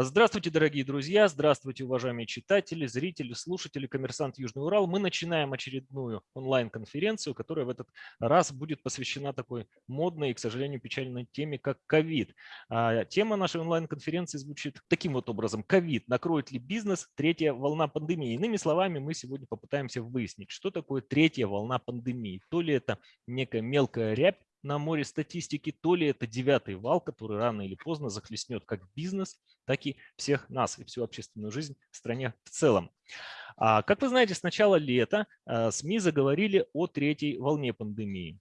Здравствуйте, дорогие друзья, здравствуйте, уважаемые читатели, зрители, слушатели «Коммерсант Южный Урал». Мы начинаем очередную онлайн-конференцию, которая в этот раз будет посвящена такой модной и, к сожалению, печальной теме, как ковид. А, тема нашей онлайн-конференции звучит таким вот образом. Ковид. Накроет ли бизнес третья волна пандемии? Иными словами, мы сегодня попытаемся выяснить, что такое третья волна пандемии. То ли это некая мелкая рябь, на море статистики, то ли это девятый вал, который рано или поздно захлестнет как бизнес, так и всех нас и всю общественную жизнь в стране в целом. А, как вы знаете, с начала лета а, СМИ заговорили о третьей волне пандемии.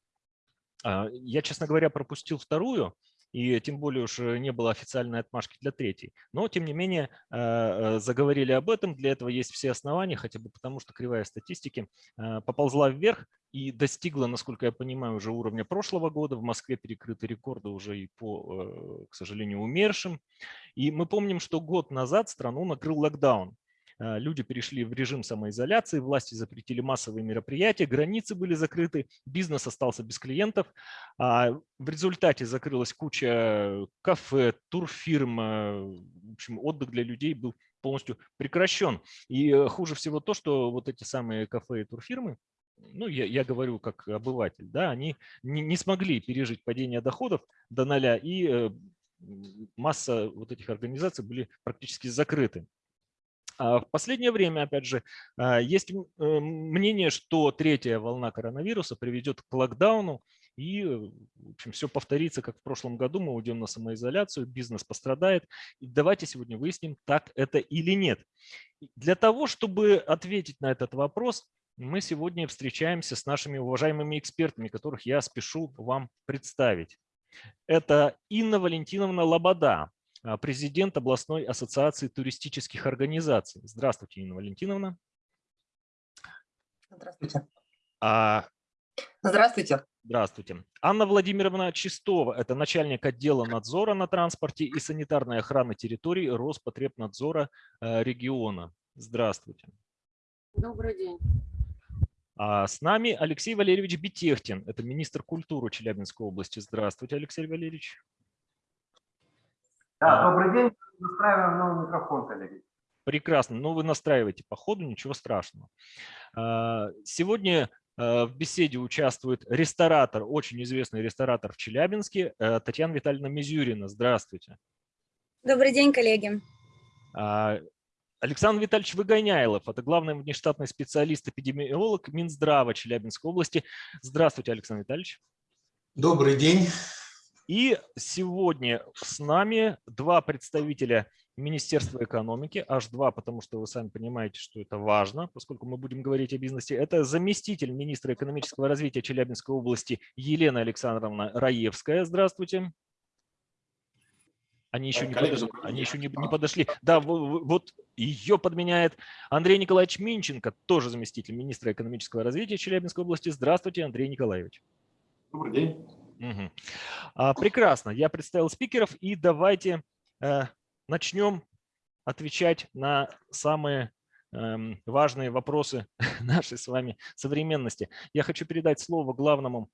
А, я, честно говоря, пропустил вторую, и тем более уж не было официальной отмашки для третьей. Но, тем не менее, заговорили об этом, для этого есть все основания, хотя бы потому, что кривая статистики поползла вверх, и достигла, насколько я понимаю, уже уровня прошлого года. В Москве перекрыты рекорды уже и по, э, к сожалению, умершим. И мы помним, что год назад страну накрыл локдаун. Э, люди перешли в режим самоизоляции, власти запретили массовые мероприятия, границы были закрыты, бизнес остался без клиентов. А в результате закрылась куча кафе, турфирм, э, в общем, отдых для людей был полностью прекращен. И хуже всего то, что вот эти самые кафе и турфирмы, ну, я, я говорю как обыватель, да, они не, не смогли пережить падение доходов до ноля, и э, масса вот этих организаций были практически закрыты. А в последнее время, опять же, а, есть э, мнение, что третья волна коронавируса приведет к локдауну, и в общем, все повторится, как в прошлом году, мы уйдем на самоизоляцию, бизнес пострадает. И давайте сегодня выясним, так это или нет. Для того, чтобы ответить на этот вопрос, мы сегодня встречаемся с нашими уважаемыми экспертами, которых я спешу вам представить. Это Инна Валентиновна Лобода, президент областной ассоциации туристических организаций. Здравствуйте, Инна Валентиновна. Здравствуйте. А... Здравствуйте. Здравствуйте. Анна Владимировна Чистова, это начальник отдела надзора на транспорте и санитарной охраны территорий Роспотребнадзора э, региона. Здравствуйте. Добрый день. А с нами Алексей Валерьевич Бетехтин, это министр культуры Челябинской области. Здравствуйте, Алексей Валерьевич. Да, добрый день. Настраиваем новый микрофон, коллеги. Прекрасно. Ну, вы настраиваете по ходу, ничего страшного. А, сегодня а, в беседе участвует ресторатор, очень известный ресторатор в Челябинске, э, Татьяна Витальевна Мизюрина. Здравствуйте. Добрый день, коллеги. А, Александр Витальевич Выгоняйлов, это главный внештатный специалист-эпидемиолог Минздрава Челябинской области. Здравствуйте, Александр Витальевич. Добрый день. И сегодня с нами два представителя Министерства экономики, аж два, потому что вы сами понимаете, что это важно, поскольку мы будем говорить о бизнесе. Это заместитель министра экономического развития Челябинской области Елена Александровна Раевская. Здравствуйте. Они еще, не, подошли, они еще не, не подошли. Да, вот ее подменяет Андрей Николаевич Минченко, тоже заместитель министра экономического развития Челябинской области. Здравствуйте, Андрей Николаевич. Добрый день. Угу. А, прекрасно. Я представил спикеров, и давайте э, начнем отвечать на самые важные вопросы нашей с вами современности. Я хочу передать слово главному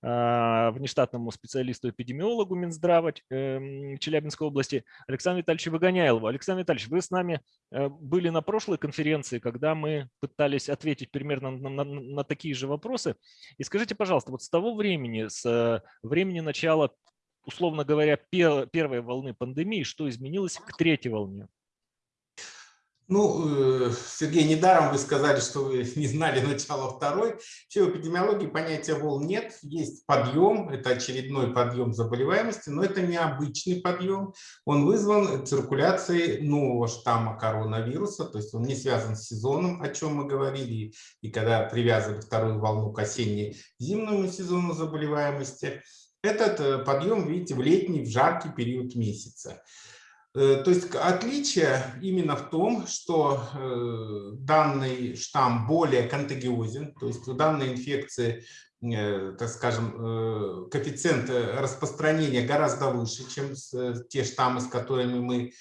а, внештатному специалисту-эпидемиологу Минздрава эм, Челябинской области Александру Витальевичу Выгоняйлову. Александр Витальевич, вы с нами э, были на прошлой конференции, когда мы пытались ответить примерно на, на, на такие же вопросы. И скажите, пожалуйста, вот с того времени, с э, времени начала, условно говоря, первой волны пандемии, что изменилось к третьей волне? Ну, э, Сергей, недаром вы сказали, что вы не знали начала второй. Вообще в эпидемиологии понятия волн нет. Есть подъем, это очередной подъем заболеваемости, но это необычный подъем. Он вызван циркуляцией нового штамма коронавируса, то есть он не связан с сезоном, о чем мы говорили, и когда привязывали вторую волну к осенне-зимнему сезону заболеваемости. Этот э, подъем, видите, в летний, в жаркий период месяца. Э, то есть отличие именно в том, что э, данный штамм более контагиозен, то есть у данной инфекции, э, так скажем, коэффициент распространения гораздо выше, чем те штаммы, с которыми мы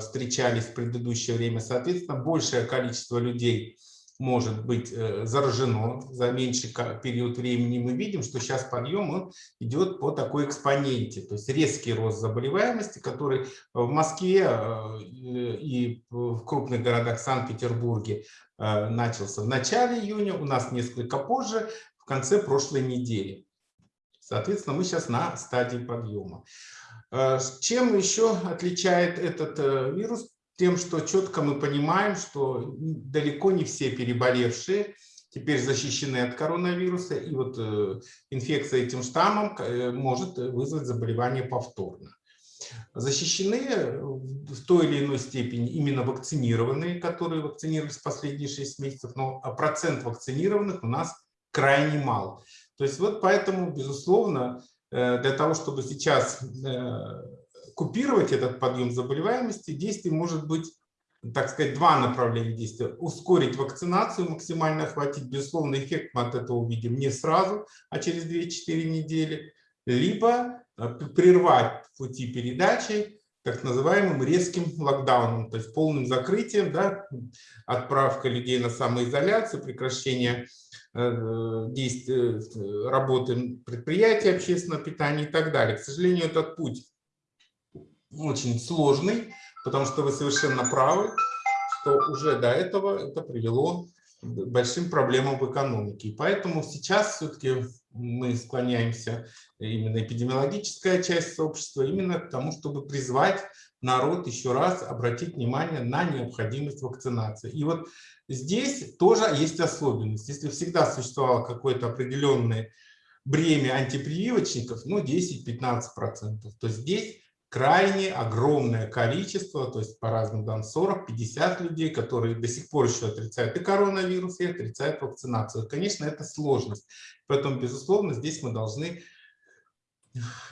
встречались в предыдущее время. Соответственно, большее количество людей может быть э, заражено за меньший период времени, мы видим, что сейчас подъем идет по такой экспоненте, то есть резкий рост заболеваемости, который в Москве э, и в крупных городах Санкт-Петербурге э, начался в начале июня, у нас несколько позже, в конце прошлой недели. Соответственно, мы сейчас на стадии подъема. Чем еще отличает этот вирус? Тем, что четко мы понимаем, что далеко не все переболевшие теперь защищены от коронавируса, и вот э, инфекция этим штаммом э, может вызвать заболевание повторно. Защищены в той или иной степени именно вакцинированные, которые вакцинировались последние 6 месяцев, но а процент вакцинированных у нас крайне мал. То есть вот поэтому, безусловно, э, для того, чтобы сейчас э, купировать этот подъем заболеваемости, действий может быть, так сказать, два направления действия. Ускорить вакцинацию, максимально охватить, безусловно, эффект мы от этого увидим не сразу, а через 2-4 недели, либо э, прервать пути передачи так называемым резким локдауном, то есть полным закрытием, да, отправка людей на самоизоляцию, прекращение э, действия, э, работы предприятий общественного питания и так далее. К сожалению, этот путь очень сложный, потому что вы совершенно правы, что уже до этого это привело большим проблемам в экономике. И поэтому сейчас все-таки мы склоняемся, именно эпидемиологическая часть сообщества, именно к тому, чтобы призвать народ еще раз обратить внимание на необходимость вакцинации. И вот здесь тоже есть особенность. Если всегда существовало какое-то определенное бремя антипрививочников, ну 10-15%, то здесь крайне огромное количество, то есть по разным данным 40-50 людей, которые до сих пор еще отрицают и коронавирус, и отрицают вакцинацию. Конечно, это сложность. Поэтому, безусловно, здесь мы должны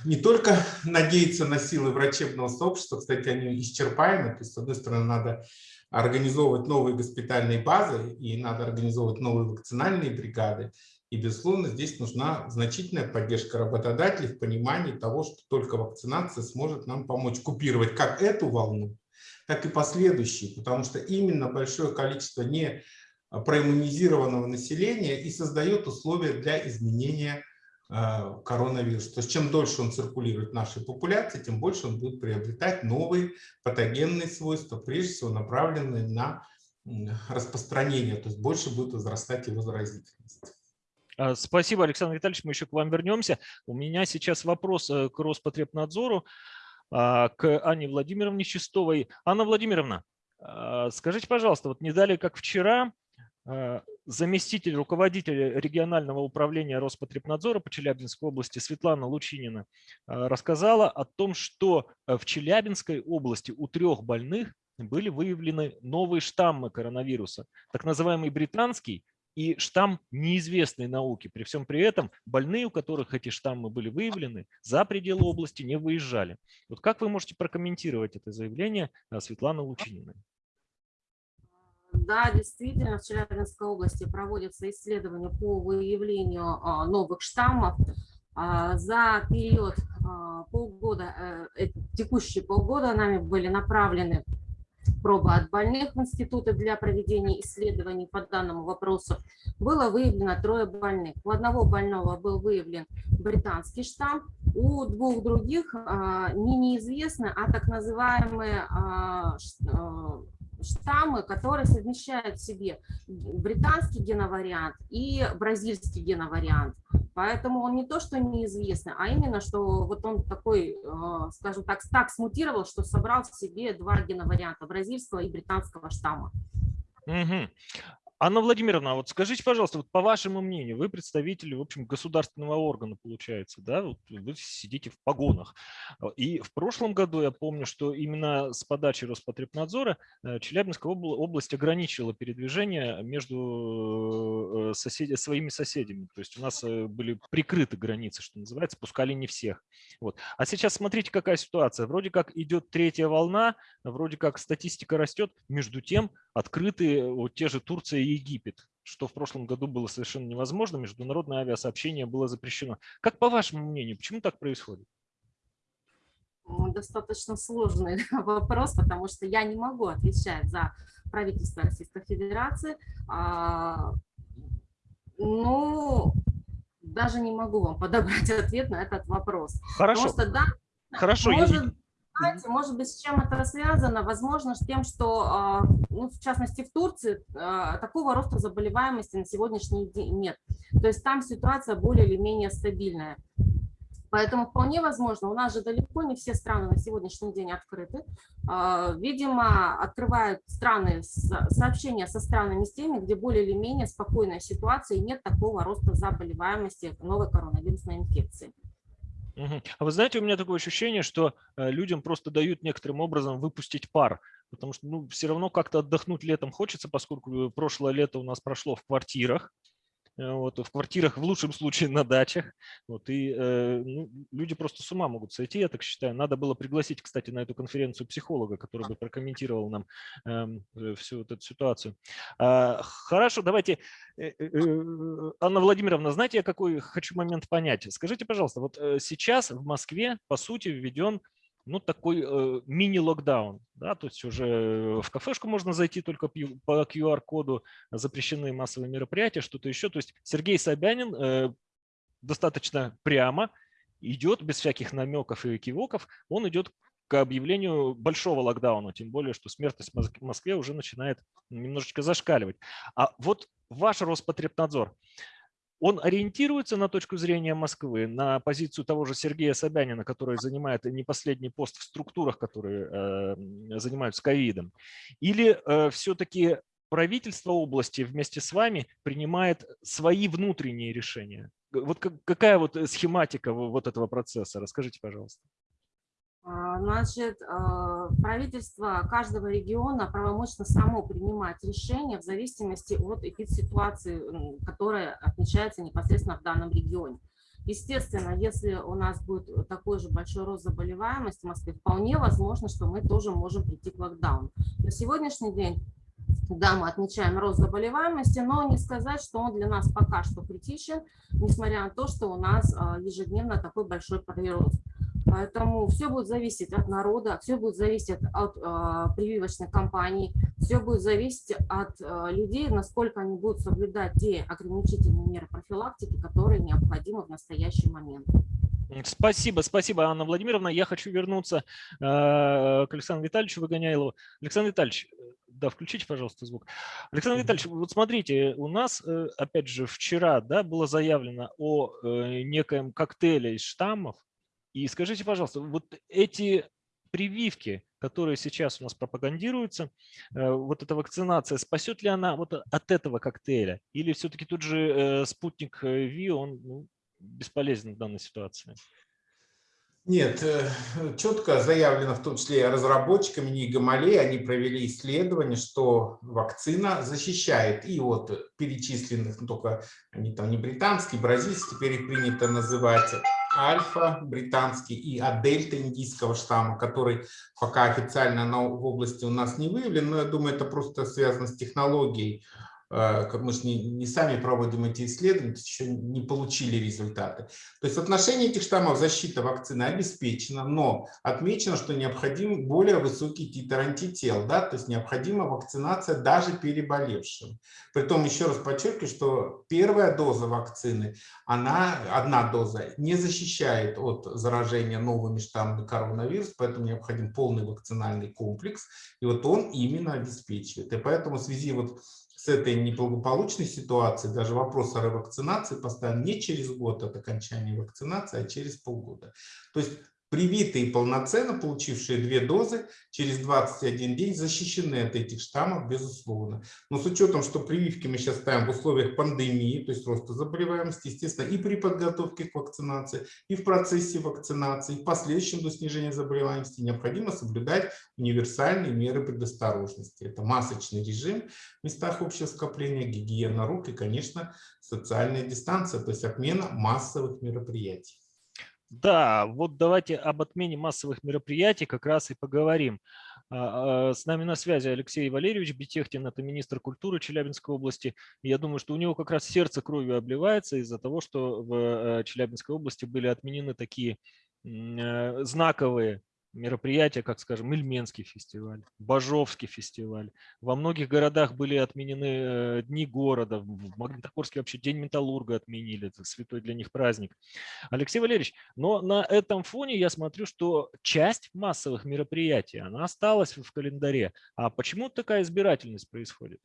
не только надеяться на силы врачебного сообщества, кстати, они исчерпаемы, то есть, с одной стороны, надо организовывать новые госпитальные базы и надо организовывать новые вакцинальные бригады, и, безусловно, здесь нужна значительная поддержка работодателей в понимании того, что только вакцинация сможет нам помочь купировать как эту волну, так и последующие, потому что именно большое количество не проиммунизированного населения и создает условия для изменения э, коронавируса. То есть чем дольше он циркулирует в нашей популяции, тем больше он будет приобретать новые патогенные свойства, прежде всего направленные на распространение, то есть больше будет возрастать его заразительность. А, спасибо, Александр Витальевич, мы еще к вам вернемся. У меня сейчас вопрос э, к Роспотребнадзору, а, к Анне Владимировне Чистовой. Анна Владимировна, а, скажите, пожалуйста, вот не далее, как вчера, заместитель руководителя регионального управления Роспотребнадзора по Челябинской области Светлана Лучинина рассказала о том, что в Челябинской области у трех больных были выявлены новые штаммы коронавируса, так называемый британский и штамм неизвестной науки. При всем при этом больные, у которых эти штаммы были выявлены, за пределы области не выезжали. Вот как вы можете прокомментировать это заявление э, Светланы Лучининой? Да, действительно, в Челябинской области проводятся исследования по выявлению а, новых штаммов. А, за период а, полгода, э, текущие полгода нами были направлены пробы от больных в институты для проведения исследований по данному вопросу, было выявлено трое больных. У одного больного был выявлен британский штамм, у двух других а, не неизвестны, а так называемые а, а, штаммы, которые совмещают в себе британский геновариант и бразильский геновариант. Поэтому он не то, что неизвестный, а именно, что вот он такой, э, скажем так, так смутировал, что собрал в себе два геноварианта, бразильского и британского штамма. Угу. Анна Владимировна, вот скажите, пожалуйста, вот по вашему мнению, вы представитель, в общем, государственного органа, получается, да, вот вы сидите в погонах. И в прошлом году я помню, что именно с подачи Роспотребнадзора э, Челябинская область ограничила передвижение между э, соседи, своими соседями. То есть у нас э, были прикрыты границы, что называется, пускали не всех. Вот. А сейчас смотрите, какая ситуация. Вроде как идет третья волна, вроде как статистика растет, между тем открыты вот те же Турция и Египет, что в прошлом году было совершенно невозможно, международное авиасообщение было запрещено. Как по вашему мнению, почему так происходит? достаточно сложный вопрос, потому что я не могу отвечать за правительство Российской Федерации. А, Ну, даже не могу вам подобрать ответ на этот вопрос. Хорошо, Потому что, да, хорошо. я- может, знаете, может быть, с чем это связано? Возможно, с тем, что, а, ну, в частности, в Турции а, такого роста заболеваемости на сегодняшний день нет. То есть там ситуация более или менее стабильная. Поэтому вполне возможно, у нас же далеко не все страны на сегодняшний день открыты. А, Видимо, открывают страны сообщения со странами с теми, где более или менее спокойная ситуация и нет такого роста заболеваемости новой коронавирусной инфекции. А вы знаете, у меня такое ощущение, что э, людям просто дают некоторым образом выпустить пар, потому что ну, все равно как-то отдохнуть летом хочется, поскольку э, прошлое лето у нас прошло в квартирах, вот, в квартирах в лучшем случае на дачах, вот, и э, ну, люди просто с ума могут сойти, я так считаю. Надо было пригласить, кстати, на эту конференцию психолога, который бы прокомментировал нам эм, э, всю вот эту ситуацию. А, Хорошо, давайте Э, э, э, Анна Владимировна, знаете, я какой хочу момент понять? Скажите, пожалуйста, вот э, сейчас в Москве, по сути, введен ну, такой э, мини-локдаун, да, то есть уже в кафешку можно зайти только по QR-коду, запрещены массовые мероприятия, что-то еще. То есть Сергей Собянин э, достаточно прямо идет, без всяких намеков и кивоков, он идет к объявлению большого локдауна, тем более, что смертность в Москве уже начинает немножечко зашкаливать. А вот ваш Роспотребнадзор, он ориентируется на точку зрения Москвы, на позицию того же Сергея Собянина, который занимает не последний пост в структурах, которые э, занимаются ковидом? Или все-таки правительство области вместе с вами принимает свои внутренние решения? Вот как- какая вот э, схематика во- вот этого процесса? Расскажите, пожалуйста. А, Значит, а, правительство каждого региона правомочно само принимать решения в зависимости от эпидситуации, которая отмечается непосредственно в данном регионе. Естественно, если у нас будет такой же большой рост заболеваемости в Москве, вполне возможно, что мы тоже можем прийти к локдауну. На сегодняшний день, да, мы отмечаем рост заболеваемости, но не сказать, что он для нас пока что критичен, несмотря на то, что у нас а, ежедневно такой большой прирост. Поэтому все будет зависеть от народа, все будет зависеть от а, прививочной кампании, все будет зависеть от а, людей, насколько они будут соблюдать те ограничительные меры профилактики, которые необходимы в настоящий момент. Спасибо, спасибо, Анна Владимировна. Я хочу вернуться э, к Александру Витальевичу Выгоняйлову. Александр Витальевич, э, да, включите, пожалуйста, звук. Александр. Витальевич, вот смотрите, у нас, э, опять же, вчера да, было заявлено о э, некоем коктейле из штаммов. И скажите, пожалуйста, вот эти прививки, которые сейчас у нас пропагандируются, э, вот эта вакцинация, спасет ли она вот от этого коктейля? Или все-таки тут же э, спутник э, ВИ, он ну, бесполезен в данной ситуации? Нет, четко заявлено, в том числе разработчиками НИИ Гамалей, они провели исследование, что вакцина защищает и от перечисленных, ну, только они там не британские, бразильские, теперь их принято называть альфа британский и от дельта индийского штамма, который пока официально на, в области у нас не выявлен, но я думаю, это просто связано с технологией. Э, как Мы же не, не сами проводим эти исследования, еще не получили результаты. То есть в отношении этих штаммов защита вакцины обеспечена, но отмечено, что необходим более высокий титр антител, да, то есть необходима вакцинация даже переболевшим. Притом еще раз подчеркиваю, что первая доза вакцины, она, одна доза, не защищает от заражения новыми штаммами коронавируса, поэтому необходим полный вакцинальный комплекс, и вот он именно обеспечивает. И поэтому в связи вот с этой неблагополучной ситуацией даже вопрос о ревакцинации поставлен не через год от окончания вакцинации, а через полгода. То есть привитые полноценно получившие две дозы через 21 день защищены от этих штаммов, безусловно. Но с учетом, что прививки мы сейчас ставим в условиях пандемии, то есть роста заболеваемости, естественно, и при подготовке к вакцинации, и в процессе вакцинации, и в последующем до снижения заболеваемости необходимо соблюдать универсальные меры предосторожности. Это масочный режим в местах общего скопления, гигиена рук и, конечно, социальная дистанция, то есть отмена массовых мероприятий. Да, вот давайте об отмене массовых мероприятий как раз и поговорим. А, а, С нами на связи Алексей Валерьевич Бетехтин, это министр культуры Челябинской области. Я думаю, что у него как раз сердце кровью обливается из-за того, что в э, Челябинской области были отменены такие э, знаковые мероприятия, как, скажем, Ильменский фестиваль, Бажовский фестиваль. Во многих городах были отменены э, дни города. В Магнитогорске вообще День металлурга отменили. Это святой для них праздник. Алексей Валерьевич, но на этом фоне я смотрю, что часть массовых мероприятий, она осталась в календаре. А почему такая избирательность происходит?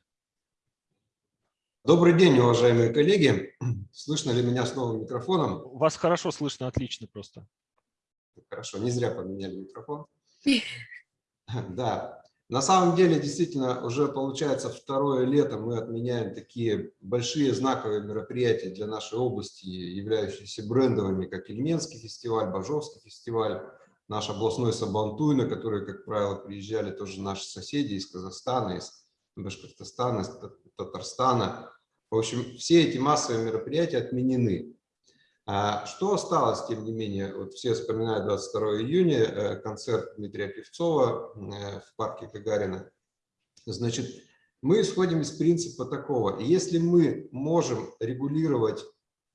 Добрый день, уважаемые коллеги. Слышно ли меня с новым микрофоном? Вас хорошо слышно, отлично просто. Хорошо, не зря поменяли микрофон. Да, на самом деле, действительно, уже получается второе лето мы отменяем такие большие знаковые мероприятия для нашей области, являющиеся брендовыми, как Ильменский фестиваль, Бажовский фестиваль, наш областной Сабантуй, на который, как правило, приезжали тоже наши соседи из Казахстана, из Башкортостана, из Татарстана. В общем, все эти массовые мероприятия отменены. А что осталось, тем не менее, вот все вспоминают 22 июня, э, концерт Дмитрия Певцова э, в парке Гагарина. Значит, мы исходим из принципа такого, если мы можем регулировать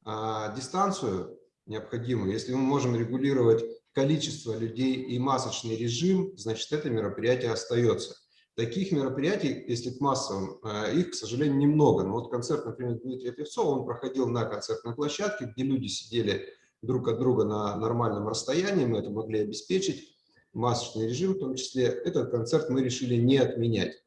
а, дистанцию необходимую, если мы можем регулировать количество людей и масочный режим, значит, это мероприятие остается. Таких мероприятий, если к массовым, э, их, к сожалению, немного. Но вот концерт, например, Дмитрия Певцова, он проходил на концертной площадке, где люди сидели друг от друга на нормальном расстоянии, мы это могли обеспечить, масочный режим в том числе. Этот концерт мы решили не отменять.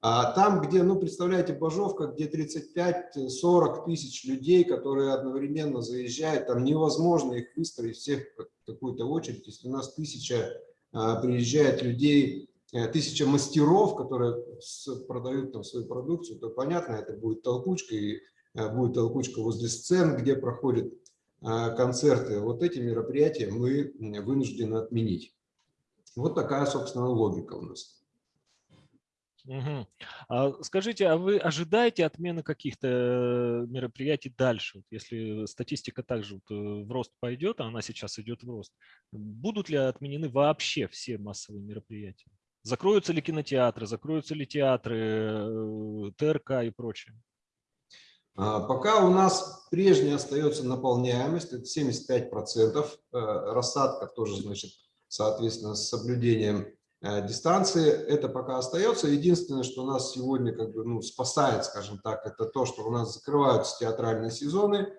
А там, где, ну, представляете, Бажовка, где 35-40 тысяч людей, которые одновременно заезжают, там невозможно их выстроить всех в какую-то очередь. Если у нас тысяча а, приезжает людей Э, тысяча мастеров, которые продают там свою продукцию, то понятно, это будет толкучка, и э, будет толкучка возле сцен, где проходят э, концерты. Вот эти мероприятия мы вынуждены отменить. Вот такая, собственно, логика у нас. Угу. А скажите, а вы ожидаете отмены каких-то мероприятий дальше? Если статистика также вот в рост пойдет, а она сейчас идет в рост, будут ли отменены вообще все массовые мероприятия? Закроются ли кинотеатры, закроются ли театры, э, ТРК и прочее? А, пока у нас прежняя остается наполняемость, это 75%, э, рассадка тоже, значит, соответственно, с соблюдением э, дистанции, это пока остается. Единственное, что нас сегодня как бы, ну, спасает, скажем так, это то, что у нас закрываются театральные сезоны,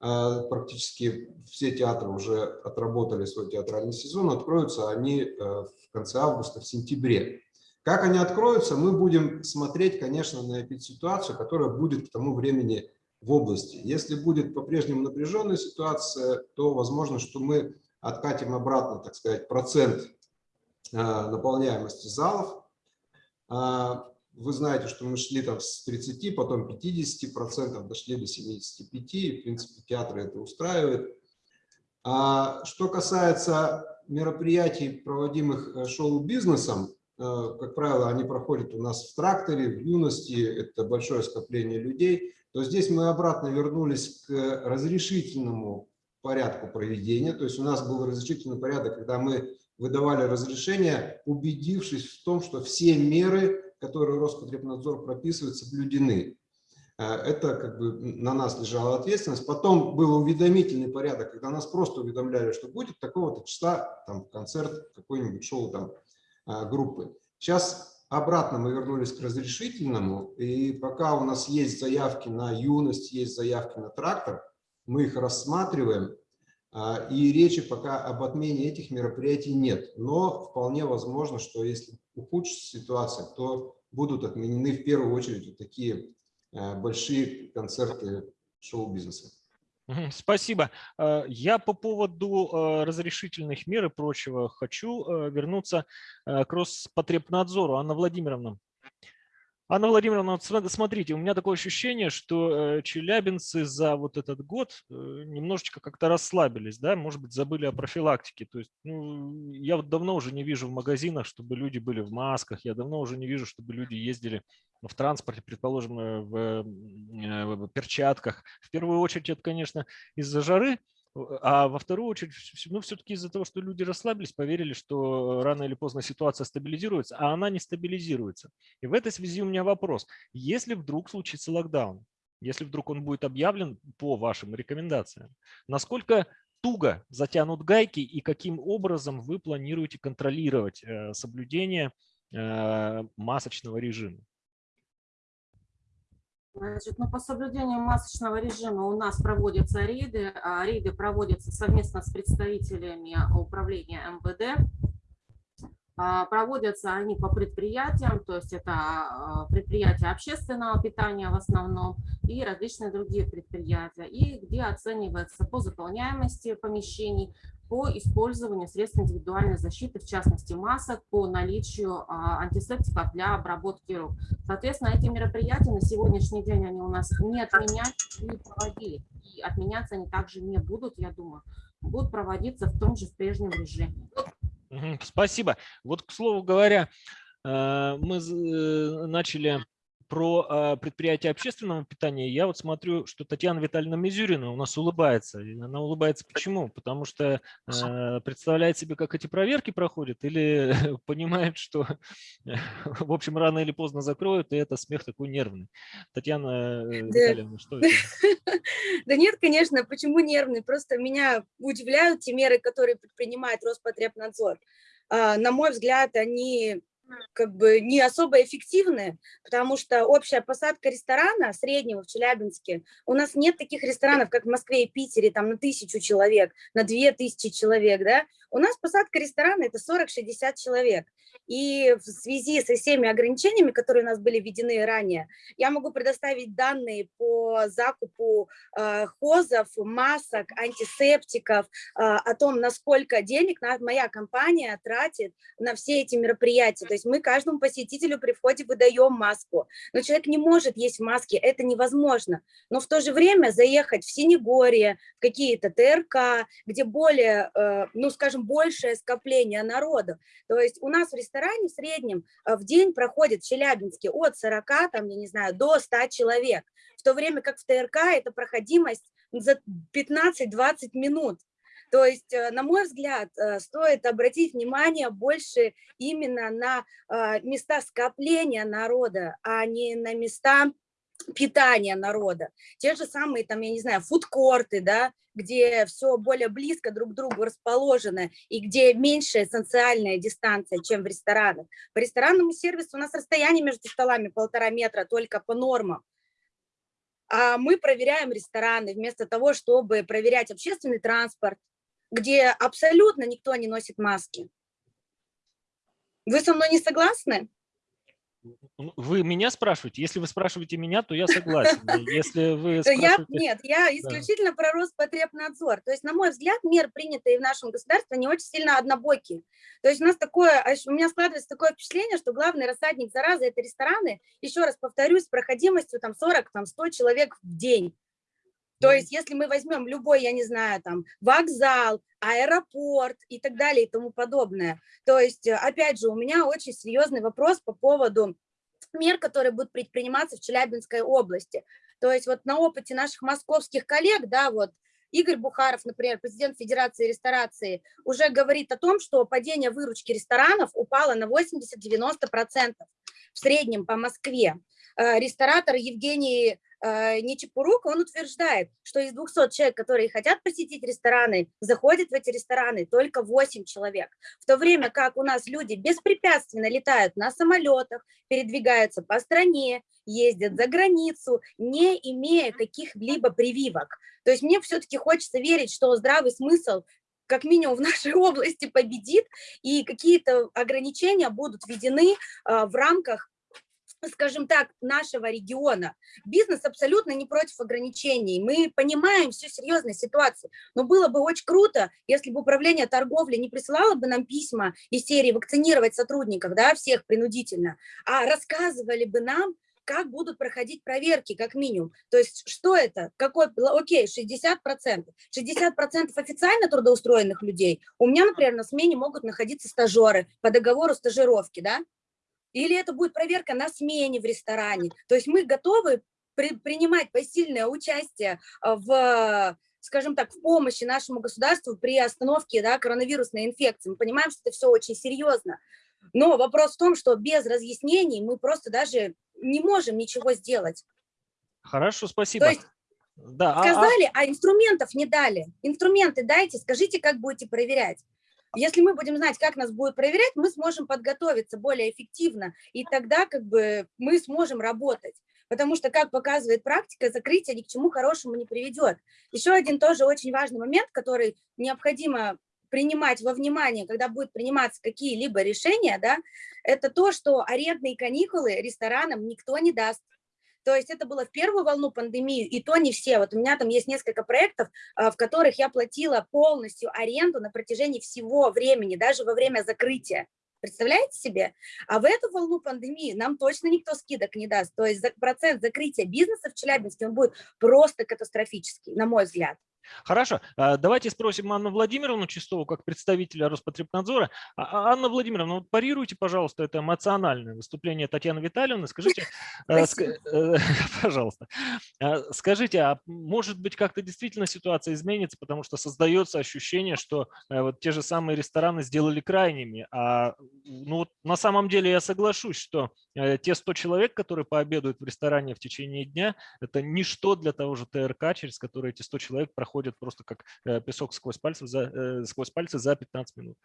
практически все театры уже отработали свой театральный сезон, откроются они в в конце августа, в сентябре. Как они откроются, мы будем смотреть, конечно, на ситуацию, которая будет к тому времени в области. Если будет по-прежнему напряженная ситуация, то возможно, что мы откатим обратно, так сказать, процент э, наполняемости залов. Вы знаете, что мы шли там с 30, потом 50 процентов, дошли до 75, и, в принципе, театры это устраивает. А что касается мероприятий, проводимых э, шоу-бизнесом, э, как правило, они проходят у нас в тракторе, в юности, это большое скопление людей, то здесь мы обратно вернулись к разрешительному порядку проведения. То есть у нас был разрешительный порядок, когда мы выдавали разрешение, убедившись в том, что все меры, которые Роспотребнадзор прописывает, соблюдены. Э, это как бы на нас лежала ответственность. Потом был уведомительный порядок, когда нас просто уведомляли, что будет такого-то числа там, концерт, какой-нибудь шоу там, э, группы. Сейчас обратно мы вернулись к разрешительному, и пока у нас есть заявки на юность, есть заявки на трактор, мы их рассматриваем, э, и речи пока об отмене этих мероприятий нет. Но вполне возможно, что если ухудшится ситуация, то будут отменены в первую очередь вот такие Э, большие концерты шоу-бизнеса. Спасибо. Э, я по поводу э, разрешительных мер и прочего хочу вернуться к Роспотребнадзору. Анна Владимировна, Анна Владимировна, вот смотрите, у меня такое ощущение, что челябинцы за вот этот год немножечко как-то расслабились, да, может быть, забыли о профилактике. То есть, ну, я вот давно уже не вижу в магазинах, чтобы люди были в масках, я давно уже не вижу, чтобы люди ездили в транспорте, предположим, э, в, э, в перчатках. В первую очередь это, конечно, из-за жары, а во вторую очередь, ну, все-таки из-за того, что люди расслабились, поверили, что рано или поздно ситуация стабилизируется, а она не стабилизируется. И в этой связи у меня вопрос. Если вдруг случится локдаун, если вдруг он будет объявлен по вашим рекомендациям, насколько туго затянут гайки и каким образом вы планируете контролировать э, соблюдение э, масочного режима? Значит, ну, по соблюдению масочного режима у нас проводятся рейды. а Рейды проводятся совместно с представителями управления МВД. А, Проводятся они по предприятиям, то есть это а, предприятия общественного питания в основном и различные другие предприятия, и где оценивается по заполняемости помещений, по использованию средств индивидуальной защиты, в частности масок, по наличию а, антисептиков для обработки рук. Соответственно, эти мероприятия на сегодняшний день они у нас не отменялись, не проводили. И отменяться они также не будут, я думаю, будут проводиться в том же в прежнем режиме. Спасибо. Вот, к слову говоря, э, мы э, начали про а, предприятия общественного питания. Я вот смотрю, что Татьяна Витальевна Мизюрина у нас улыбается. И Она улыбается почему? Потому что э, представляет себе, как эти проверки проходят, или понимает, что, в общем, рано или поздно закроют, и это смех такой нервный. Татьяна э, Витальевна, что это? Да нет, конечно, почему нервный? Просто меня удивляют те меры, которые предпринимает Роспотребнадзор. А, На мой взгляд, они как бы не особо эффективны, потому что общая посадка ресторана среднего в Челябинске, у нас нет таких ресторанов, как в Москве и Питере, там на тысячу человек, на две тысячи человек, да, у нас посадка ресторана это 40-60 человек. И в связи со всеми ограничениями, которые у нас были введены ранее, я могу предоставить данные по закупу э, хозов, масок, антисептиков, э, о том, насколько денег моя компания тратит на все эти мероприятия. То есть мы каждому посетителю при входе выдаем маску. Но человек не может есть в маске, это невозможно. Но в то же время заехать в Синегорье, в какие-то ТРК, где более, э, ну скажем, большее скопление народу. То есть у нас в ресторане в среднем э, в день проходит в Челябинске от 40, там, я не знаю, до 100 человек, в то время как в ТРК это проходимость за 15-20 минут. То есть, э, на мой взгляд, э, стоит обратить внимание больше именно на места скопления народа, а не на места питания народа. Те же самые, там, я не знаю, фудкорты, да, где все более близко друг к другу расположено и где меньшая социальная дистанция, чем в ресторанах. По ресторанному сервису у нас расстояние между столами полтора метра только по нормам. А мы проверяем рестораны вместо того, чтобы проверять общественный транспорт, где абсолютно никто не носит маски. Вы со мной не согласны? Ну, Вы меня спрашиваете? Если вы спрашиваете меня, то я согласен. Если вы Я, спрашиваете... нет, я исключительно про Роспотребнадзор. То есть, на мой взгляд, меры, принятые в нашем государстве, они очень сильно однобокие. То есть у нас такое, аж- у меня складывается такое впечатление, что главный рассадник заразы – это рестораны, еще раз повторюсь, с проходимостью там 40, там 100 человек в день. То есть, если мы возьмем любой, я не знаю, там, вокзал, аэропорт и так далее и тому подобное. То есть, э, опять же, у меня очень серьезный вопрос по поводу мер, которые будут предприниматься в Челябинской области. То есть вот на опыте наших московских коллег, да, вот Игорь Бухаров, например, президент Федерации ресторации, уже говорит о том, что падение выручки ресторанов упало на 80-90% в среднем по Москве. Э, Ресторатор Евгений э, Нечепурук, он утверждает, что из 200 человек, которые хотят посетить рестораны, заходят в эти рестораны только 8 человек. В то время как у нас люди беспрепятственно летают на самолетах, передвигаются по стране, ездят за границу, не имея каких-либо прививок. То есть мне все-таки хочется верить, что здравый смысл как минимум в нашей области победит, и какие-то ограничения будут введены а, в рамках скажем так, нашего региона. Бизнес абсолютно не против ограничений. Мы понимаем всю серьезность ситуации. Но было бы очень круто, если бы управление торговли не присылало бы нам письма из серии вакцинировать сотрудников, да, всех принудительно, а рассказывали бы нам, как будут проходить проверки, как минимум. То есть что это? Какой, окей, 60%. 60% официально трудоустроенных людей. У меня, например, на смене могут находиться стажеры по договору стажировки, да? Или это будет проверка на смене в ресторане. То есть мы готовы при, принимать посильное участие а, в, скажем так, в помощи нашему государству при остановке да, коронавирусной инфекции. Мы понимаем, что это все очень серьезно. Но вопрос в том, что без разъяснений мы просто даже не можем ничего сделать. Хорошо, спасибо. То есть Да, а- а- Сказали, а инструментов не дали. Инструменты дайте, скажите, как будете проверять. Если мы будем знать, как нас будут проверять, мы сможем подготовиться более эффективно, и тогда как бы мы сможем работать. Потому что, как показывает практика, закрытие ни к чему хорошему не приведет. Еще один тоже очень важный момент, который необходимо принимать во внимание, когда будут приниматься какие-либо решения, да, это то, что арендные каникулы ресторанам никто не даст. То есть это было в первую волну пандемии, и то не все. Вот у меня там есть несколько проектов, а, в которых я платила полностью аренду на протяжении всего времени, даже во время закрытия. Представляете себе? А в эту волну пандемии нам точно никто скидок не даст. То есть процент закрытия бизнеса в Челябинске он будет просто катастрофический, на мой взгляд. Хорошо, а, давайте спросим Анну Владимировну Чистову, как представителя Роспотребнадзора. А, а, Анна Владимировна, вот парируйте, пожалуйста, это эмоциональное выступление Татьяны Витальевны. Скажите, э, пожалуйста, скажите, а может быть как-то действительно ситуация изменится, потому что создается ощущение, что э, вот те же самые рестораны сделали крайними, а ну, вот на самом деле я соглашусь, что э, те 100 человек, которые пообедают в ресторане в течение дня, это ничто для того же ТРК, через который эти 100 человек проходят просто как э, песок сквозь пальцы за, э, сквозь пальцы за 15 минут.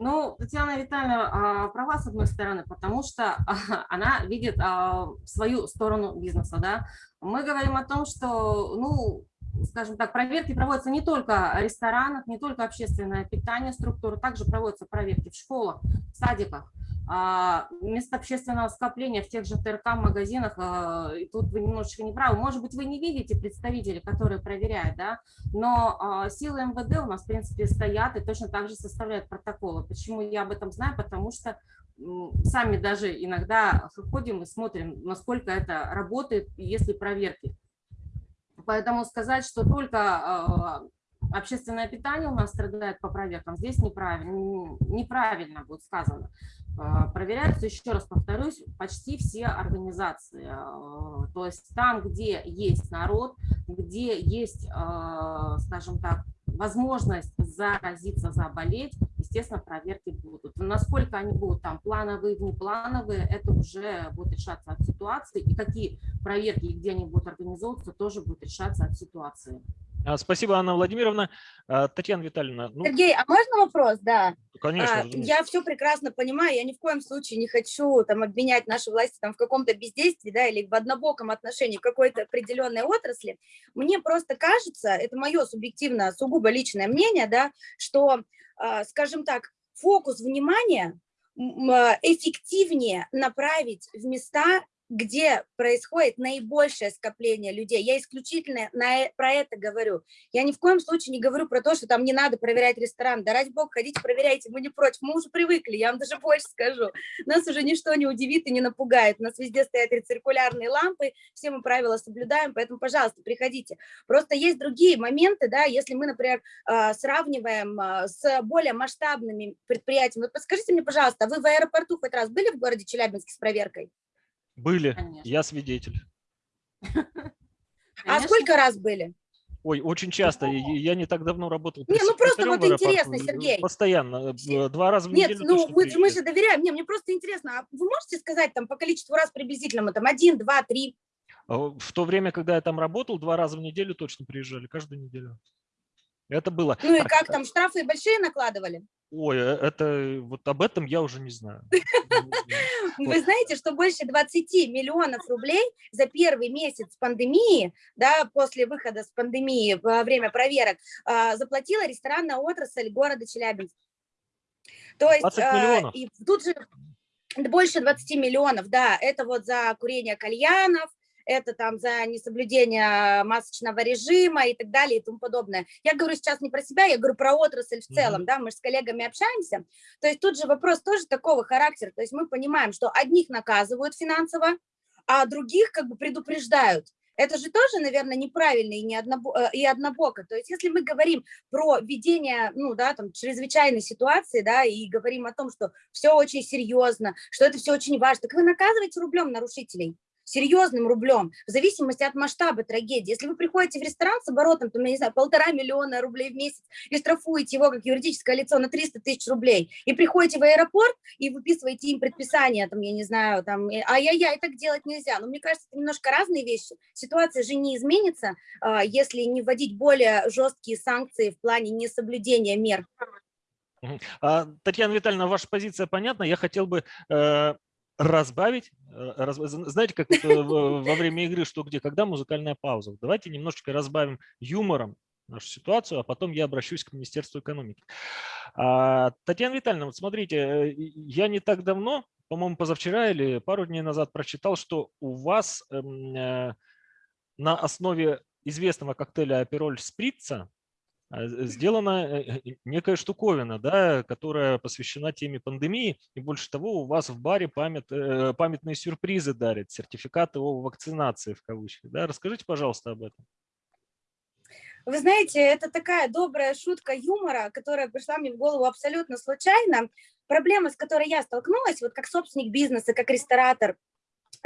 Ну, Татьяна Витальевна а, права, с одной стороны, потому что она видит а, свою сторону бизнеса, да. Мы говорим о том, что, ну, скажем так, проверки проводятся не только в ресторанах, не только общественное питание, структуры, также проводятся проверки в школах, в садиках, а, место общественного скопления в тех же ТРК, магазинах, а, и тут вы немножечко не правы. Может быть, вы не видите представителей, которые проверяют, да, но а, силы МВД у нас, в принципе, стоят и точно так же составляют протоколы. Почему я об этом знаю? Потому что сами даже иногда ходим и смотрим, насколько это работает, если проверки. Поэтому сказать, что только а, общественное питание у нас страдает по проверкам, здесь неправильно, неправильно будет сказано. А, Проверяются, еще раз повторюсь, почти все организации. А, То есть там, где есть народ, где есть, скажем так, возможность заразиться, заболеть, естественно, проверки будут. Насколько они будут там плановые, внеплановые, это уже будет решаться от ситуации. И какие проверки и где они будут организовываться, тоже будет решаться от ситуации. А, Спасибо, Анна Владимировна. А, Татьяна Витальевна, ну, Сергей, а можно вопрос? Да. конечно, А, я все прекрасно понимаю, я ни в коем случае не хочу там обвинять наши власти там в каком-то бездействии, да, или в однобоком отношении к какой-то определенной отрасли. Мне просто кажется, это мое субъективно, сугубо личное мнение, да, что, скажем так, фокус внимания а, эффективнее направить в места, где происходит наибольшее скопление людей. Я исключительно на, э- про это говорю. Я ни в коем случае не говорю про то, что там не надо проверять ресторан. Да ради бога, ходите, проверяйте, мы не против. Мы уже привыкли, я вам даже больше скажу. Нас уже ничто не удивит и не напугает. У нас везде стоят рециркулярные лампы, все мы правила соблюдаем, поэтому, пожалуйста, приходите. Просто есть другие моменты, да, если мы, например, а, сравниваем а, с более масштабными предприятиями. Вот подскажите мне, пожалуйста, а вы в аэропорту хоть раз были в городе Челябинске с проверкой? Были, Конечно. я свидетель. А сколько раз были? Ой, очень часто. Я не так давно работал. Не, ну просто вот интересно, Сергей. Постоянно, э, два раза в Нет, неделю ну точно мы, же- мы же доверяем. Не, мне просто интересно, а вы можете сказать там по количеству раз приблизительно, там один, два, три? А В то время, когда я там работал, два раза в неделю точно приезжали, каждую неделю. Это было. Ну и Так, как там, штрафы большие накладывали? Ой, э, это вот об этом я уже не знаю. Вы знаете, что больше 20 миллионов рублей за первый месяц пандемии, да, после выхода с пандемии во время проверок, а, заплатила ресторанная отрасль города Челябинск. То есть 20 а, и тут же больше 20 миллионов, да, это вот за курение кальянов, это там за несоблюдение масочного режима и так далее и тому подобное. Я говорю сейчас не про себя, я говорю про отрасль в целом, да, мы же с коллегами общаемся. То есть тут же вопрос тоже такого характера, то есть мы понимаем, что одних наказывают финансово, а других как бы предупреждают. Это же тоже, наверное, неправильно и, не однобо, э, и однобоко. То есть если мы говорим про ведение, ну, да, там, чрезвычайной ситуации, да, и говорим о том, что все очень серьезно, что это все очень важно, так вы наказываете рублем нарушителей. Серьезным рублем, в зависимости от масштаба трагедии. Если вы приходите в ресторан с оборотом, там, я не знаю, полтора миллиона рублей в месяц и штрафуете его как юридическое лицо на 300 тысяч рублей, и приходите в аэропорт и выписываете им предписание, там, я не знаю, там, ай-яй-яй, так делать нельзя. Но мне кажется, это немножко разные вещи. Ситуация же не изменится, а, если не вводить более жесткие санкции в плане несоблюдения мер. А, Татьяна Витальевна, ваша позиция понятна. Я хотел бы э, разбавить. Э, раз, знаете, как во время игры «Что где?», когда музыкальная пауза. Давайте немножечко разбавим юмором нашу ситуацию, а потом я обращусь к Министерству экономики. А, Татьяна Витальевна, вот смотрите, э, я не так давно, по-моему, позавчера или пару дней назад прочитал, что у вас эм, э, на основе известного коктейля Апероль Сприца сделана э, некая штуковина, да, которая посвящена теме пандемии. И больше того, у вас в баре памят, э, памятные сюрпризы дарят, сертификаты о вакцинации в кавычках. Да? Расскажите, пожалуйста, об этом. Вы знаете, это такая добрая шутка юмора, которая пришла мне в голову абсолютно случайно. Проблема, с которой я столкнулась, вот как собственник бизнеса, как ресторатор,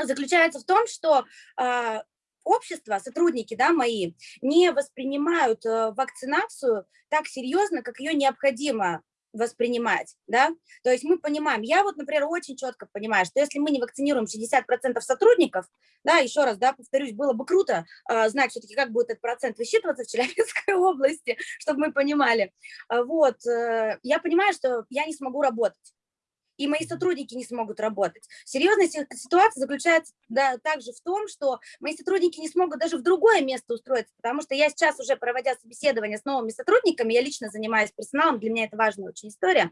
заключается в том, что а, общество, сотрудники да, мои, не воспринимают э, вакцинацию так серьезно, как ее необходимо воспринимать, да, то есть мы понимаем, я вот, например, очень четко понимаю, что если мы не вакцинируем 60% сотрудников, да, еще раз, да, повторюсь, было бы круто э, знать все-таки, как будет этот процент высчитываться в Челябинской области, чтобы мы понимали, вот, э, я понимаю, что я не смогу работать, и мои сотрудники не смогут работать. Серьезность ситуации заключается да, также в том, что мои сотрудники не смогут даже в другое место устроиться, потому что я сейчас уже, проводя собеседование с новыми сотрудниками, я лично занимаюсь персоналом, для меня это важная очень история,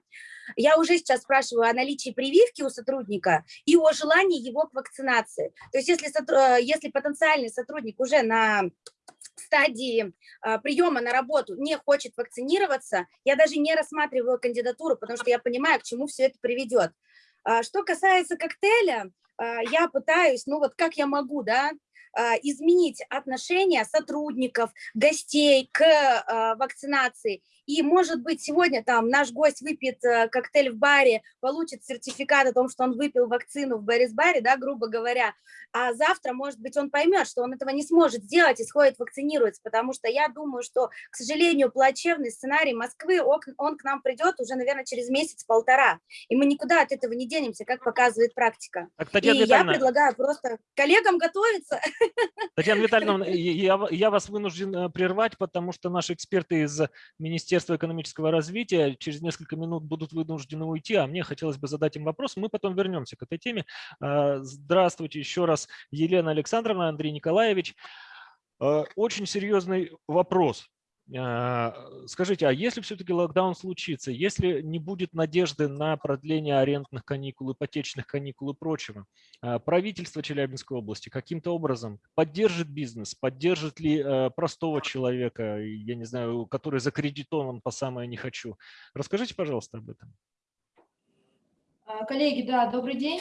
я уже сейчас спрашиваю о наличии прививки у сотрудника и о желании его к вакцинации. То есть если, э, если потенциальный сотрудник уже на стадии а, приема на работу не хочет вакцинироваться, я даже не рассматриваю кандидатуру, потому что я понимаю, к чему все это приведет. А, что касается коктейля, а, я пытаюсь, ну вот как я могу, да, изменить отношение сотрудников, гостей к вакцинации. И, может быть, сегодня там наш гость выпьет э, коктейль в баре, получит сертификат о том, что он выпил вакцину в Борис-баре, да, грубо говоря, а завтра, может быть, он поймет, что он этого не сможет сделать и сходит вакцинируется, потому что я думаю, что, к сожалению, плачевный сценарий Москвы, он, к нам придет уже, наверное, через месяц-полтора, и мы никуда от этого не денемся, как показывает практика. Так, и я предлагаю просто коллегам готовиться. Татьяна Витальевна, я, я вас вынужден э, прервать, потому что наши эксперты из Министерства экономического развития через несколько минут будут вынуждены уйти, а мне хотелось бы задать им вопрос. Мы потом вернемся к этой теме. А, здравствуйте еще раз, Елена Александровна, Андрей Николаевич. А, очень серьезный вопрос. А, скажите, а если все-таки локдаун случится, если не будет надежды на продление арендных каникул, ипотечных каникул и прочего, а, правительство Челябинской области каким-то образом поддержит бизнес, поддержит ли а, простого человека, я не знаю, который закредитован по самое не хочу? Расскажите, пожалуйста, об этом. Коллеги, да, добрый день.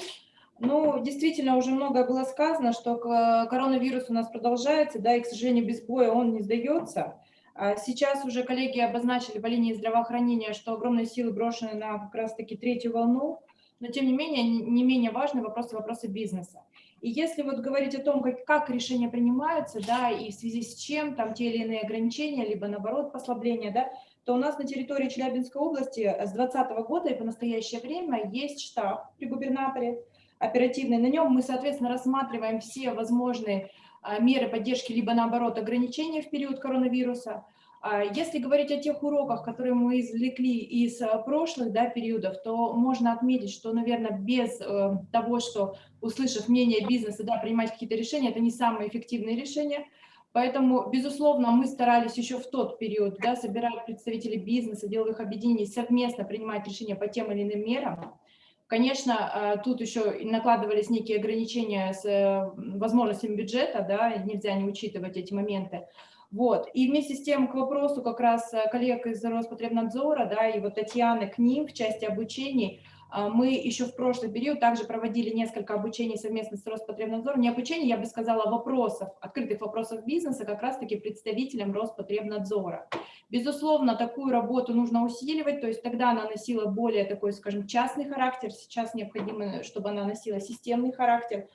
Ну, действительно, уже многое было сказано, что коронавирус у нас продолжается, да, и, к сожалению, без боя он не сдается. А сейчас уже коллеги обозначили по линии здравоохранения, что огромные силы брошены на как раз-таки третью волну, но тем не менее, не менее важны вопросы, вопросы бизнеса. И если вот говорить о том, как, как решения принимаются, да, и в связи с чем там те или иные ограничения, либо наоборот послабления, да, то у нас на территории Челябинской области с 2020 года и по настоящее время есть штаб при губернаторе оперативный. На нем мы, соответственно, рассматриваем все возможные меры поддержки, либо наоборот ограничения в период коронавируса. А, если говорить о тех уроках, которые мы извлекли из а, прошлых да, периодов, то можно отметить, что, наверное, без э, того, что, услышав мнение бизнеса, да, принимать какие-то решения, это не самые эффективные решения. Поэтому, безусловно, мы старались еще в тот период да, собирать представителей бизнеса, деловых объединений, совместно принимать решения по тем или иным мерам. Конечно, а, тут еще накладывались некие ограничения с э, возможностями бюджета, да, нельзя не учитывать эти моменты. Вот. И вместе с тем к вопросу как раз э, коллег из Роспотребнадзора, да, и вот Татьяны к ним в части обучений, а, мы еще в прошлый период также проводили несколько обучений совместно с Роспотребнадзором. Не обучений, я бы сказала, вопросов, открытых вопросов бизнеса как раз-таки представителям Роспотребнадзора. Безусловно, такую работу нужно усиливать, то есть тогда она носила более такой, скажем, частный характер, сейчас необходимо, чтобы она носила системный характер.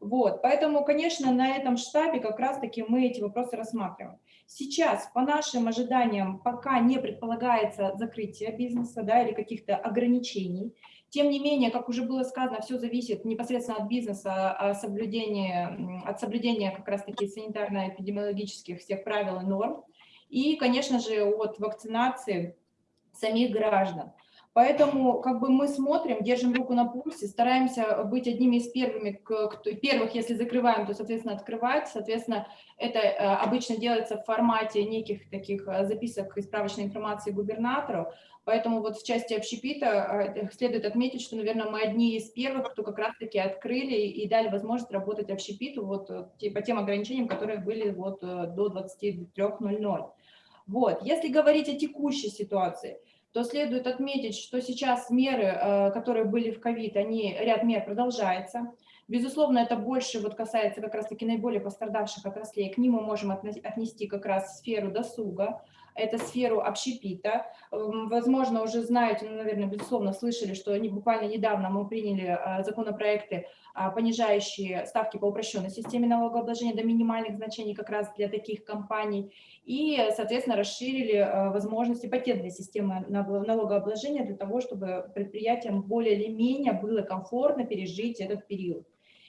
Вот, поэтому, конечно, на этом штабе как раз-таки мы эти вопросы рассматриваем. Сейчас, по нашим ожиданиям, пока не предполагается закрытие бизнеса да, или каких-то ограничений. Тем не менее, как уже было сказано, все зависит непосредственно от бизнеса, от соблюдения, от соблюдения как раз-таки санитарно-эпидемиологических всех правил и норм. И, конечно же, от вакцинации самих граждан. Поэтому как бы мы смотрим, держим руку на пульсе, стараемся быть одними из первыми, кто, первых, если закрываем, то, соответственно, открывать. Соответственно, это э, обычно делается в формате неких таких э, записок и справочной информации губернатору. Поэтому вот в части общепита э, следует отметить, что, наверное, мы одни из первых, кто как раз-таки открыли и дали возможность работать общепиту вот по тем ограничениям, которые были вот до 23.00. Вот. Если говорить о текущей ситуации – то следует отметить, что сейчас меры, э, которые были в ковид, они, ряд мер продолжается. Безусловно, это больше вот касается как раз-таки наиболее пострадавших отраслей. К ним мы можем отнести как раз сферу досуга, это сферу общепита. Эм, возможно, уже знаете, ну, наверное, безусловно, слышали, что они буквально недавно мы приняли э, законопроекты, а, понижающие ставки по упрощенной системе налогообложения до минимальных значений как раз для таких компаний, и, соответственно, расширили э, возможности патентной системы налогообложения для того, чтобы предприятиям более или менее было комфортно пережить этот период.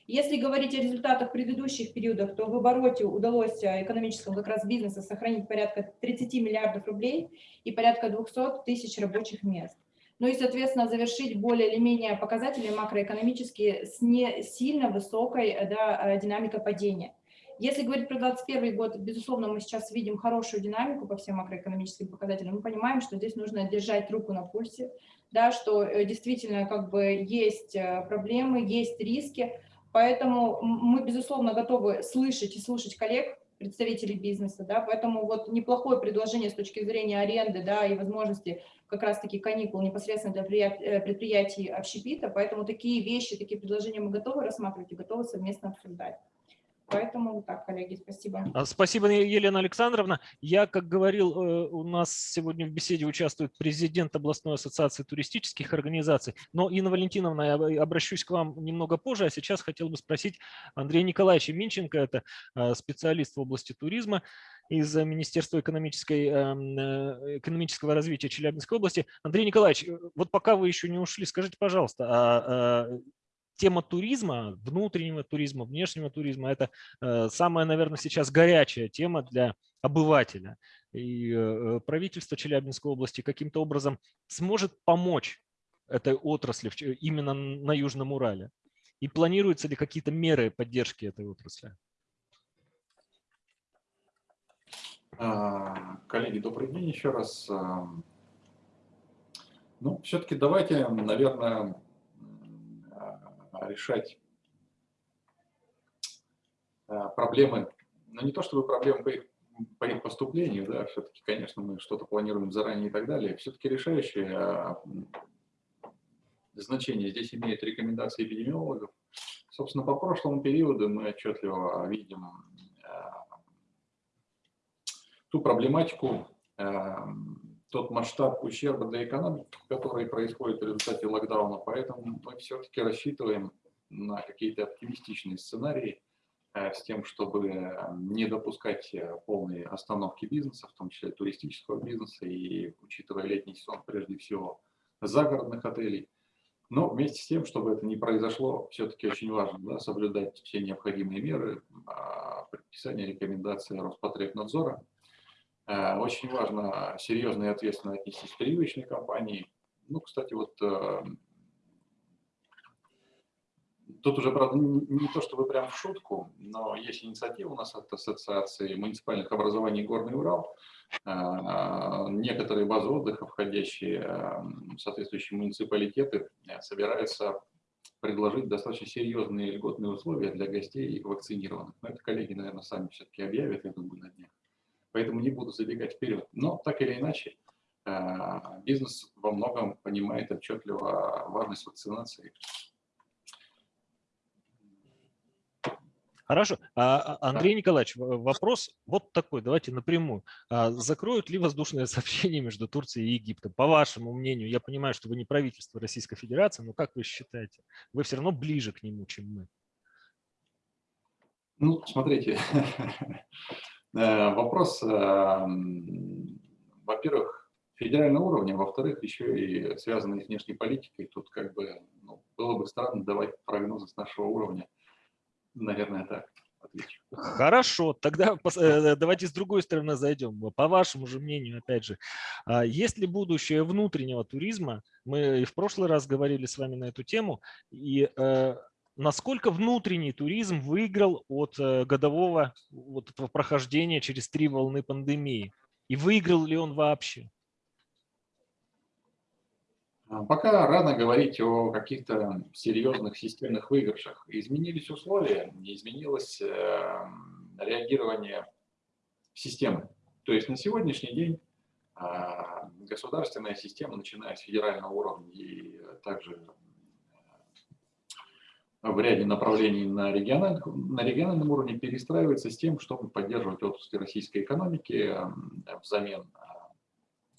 Если говорить о результатах предыдущих периодов, то в обороте удалось э, экономическому как раз бизнесу сохранить порядка 30 миллиардов рублей и порядка 200 тысяч рабочих мест. Ну и, соответственно, завершить более или менее показатели макроэкономические с не сильно высокой э, да, э, динамикой падения. Если говорить про 2021 год, безусловно, мы сейчас видим хорошую динамику по всем макроэкономическим показателям. Мы понимаем, что здесь нужно держать руку на пульсе, да, что действительно как бы есть проблемы, есть риски, Поэтому мы, безусловно, готовы слышать и слушать коллег, представителей бизнеса, да, поэтому вот неплохое предложение с точки зрения аренды, да, и возможности как раз-таки каникул непосредственно для э, предприятий общепита, поэтому такие вещи, такие предложения мы готовы рассматривать и готовы совместно обсуждать. Поэтому вот так, коллеги, спасибо. А, спасибо, Елена Александровна. Я, как говорил, э, у нас сегодня в беседе участвует президент областной ассоциации туристических организаций. Но, Инна Валентиновна, я обращусь к вам немного позже, а сейчас хотел бы спросить Андрея Николаевича Минченко, это э, специалист в области туризма из Министерства экономической, эм, э, экономического развития Челябинской области. Андрей Николаевич, вот пока вы еще не ушли, скажите, пожалуйста, а тема туризма, внутреннего туризма, внешнего туризма – это э, самая, наверное, сейчас горячая тема для обывателя. И э, правительство Челябинской области каким-то образом сможет помочь этой отрасли именно на Южном Урале? И планируются ли какие-то меры поддержки этой отрасли? А, коллеги, добрый день еще раз. Ну, все-таки давайте, наверное, решать а, проблемы, но ну, не то чтобы проблемы по их, по их поступлению, да, все-таки, конечно, мы что-то планируем заранее и так далее, все-таки решающее а, значение здесь имеют рекомендации эпидемиологов. Собственно, по прошлому периоду мы отчетливо видим а, ту проблематику, тот масштаб ущерба для экономики, который происходит в результате локдауна. Поэтому мы все-таки рассчитываем на какие-то оптимистичные сценарии э, с тем, чтобы не допускать э, полной остановки бизнеса, в том числе туристического бизнеса, и учитывая летний сезон, прежде всего, загородных отелей. Но вместе с тем, чтобы это не произошло, все-таки очень важно да, соблюдать все необходимые меры, а, предписания, рекомендации Роспотребнадзора, очень важно серьезно и ответственно отнестись к привычной компании. Ну, кстати, вот э, тут уже, правда, не то чтобы прям в шутку, но есть инициатива у нас от Ассоциации муниципальных образований «Горный Урал». Э, некоторые базы отдыха, входящие в соответствующие муниципалитеты, собираются предложить достаточно серьезные льготные условия для гостей вакцинированных. Но это коллеги, наверное, сами все-таки объявят, я думаю, на днях поэтому не буду забегать вперед. Но так или иначе, э, бизнес во многом понимает отчетливо важность вакцинации. Хорошо. А, а, Андрей Николаевич, вопрос вот такой, давайте напрямую. А закроют ли воздушное сообщение между Турцией и Египтом? По вашему мнению, я понимаю, что вы не правительство Российской Федерации, но как вы считаете? Вы все равно ближе к нему, чем мы. Ну, смотрите, вопрос, эм, во-первых, федерального уровня, во-вторых, еще и связанный с внешней политикой. Тут как бы ну, было бы странно давать прогнозы с нашего уровня. Наверное, так. Хорошо, тогда э, давайте с другой стороны зайдем. По вашему же мнению, опять же, а есть ли будущее внутреннего туризма? Мы и в прошлый раз говорили с вами на эту тему. И э, насколько внутренний туризм выиграл от э, годового вот этого прохождения через три волны пандемии? И выиграл ли он вообще? А, Пока рано говорить о каких-то серьезных системных выигрышах. Изменились условия, изменилось э, реагирование системы. То есть на сегодняшний день а, государственная система, начиная с федерального уровня и также в ряде направлений на, региональных, на региональном уровне перестраивается с тем, чтобы поддерживать отрасли российской экономики э, взамен а,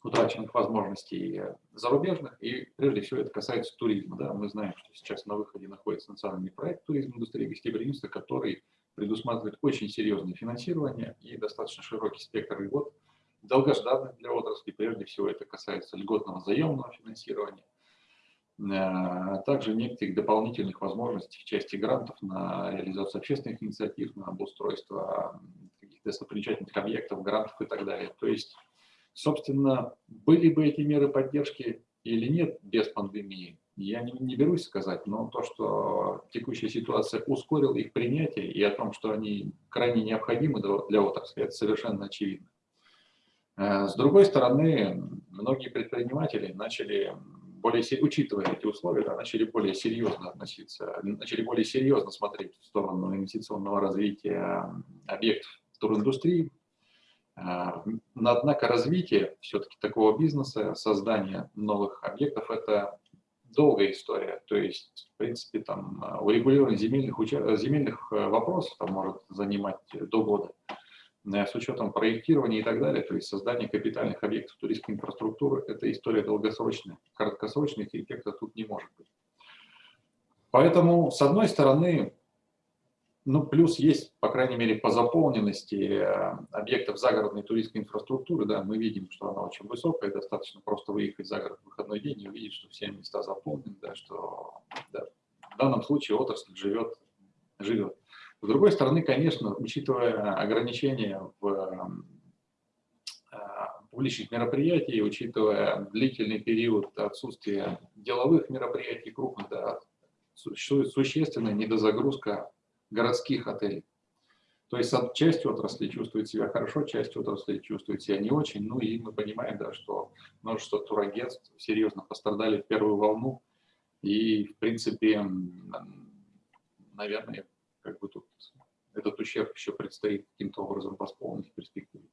утраченных возможностей э, зарубежных, и прежде всего это касается туризма. Да. Мы знаем, что сейчас на выходе находится национальный проект туризма индустрии гостеприимства, который предусматривает очень серьезное финансирование и достаточно широкий спектр льгот, долгожданных для отрасли. Прежде всего это касается льготного заемного финансирования, э, а также некоторых дополнительных возможностей в части грантов на реализацию общественных инициатив, на обустройство каких-то достопримечательных объектов, грантов и так далее. То есть Собственно, были бы эти меры поддержки или нет без пандемии, я не, не берусь сказать, но то, что текущая ситуация ускорила их принятие и о том, что они крайне необходимы для отрасли, это совершенно очевидно. С другой стороны, многие предприниматели начали более, учитывая эти условия, да, начали более серьезно относиться, начали более серьезно смотреть в сторону инвестиционного развития объектов туриндустрии, а, однако развитие все-таки такого бизнеса, создание новых объектов – это долгая история. То есть, в принципе, там а, урегулирование земельных, земельных э, вопросов там, может занимать до года э, с учетом проектирования и так далее, то есть создание капитальных объектов туристской инфраструктуры, это история долгосрочная. Краткосрочных эффектов тут не может быть. Поэтому, с одной стороны, ну, плюс есть, по крайней мере, по заполненности э, объектов загородной туристской инфраструктуры, да, мы видим, что она очень высокая, достаточно просто выехать за город в выходной день и увидеть, что все места заполнены, да, что да, в данном случае отрасль живет, живет. С другой стороны, конечно, учитывая ограничения в э, публичных мероприятий, учитывая длительный период отсутствия деловых мероприятий крупных, да, существует существенная недозагрузка городских отелей. То есть часть отрасли чувствует себя хорошо, часть отрасли чувствует себя не очень. Ну и мы понимаем, да, что множество турагентств серьезно пострадали в первую волну. И, в принципе, наверное, как бы тут этот ущерб еще предстоит каким-то образом восполнить в перспективе.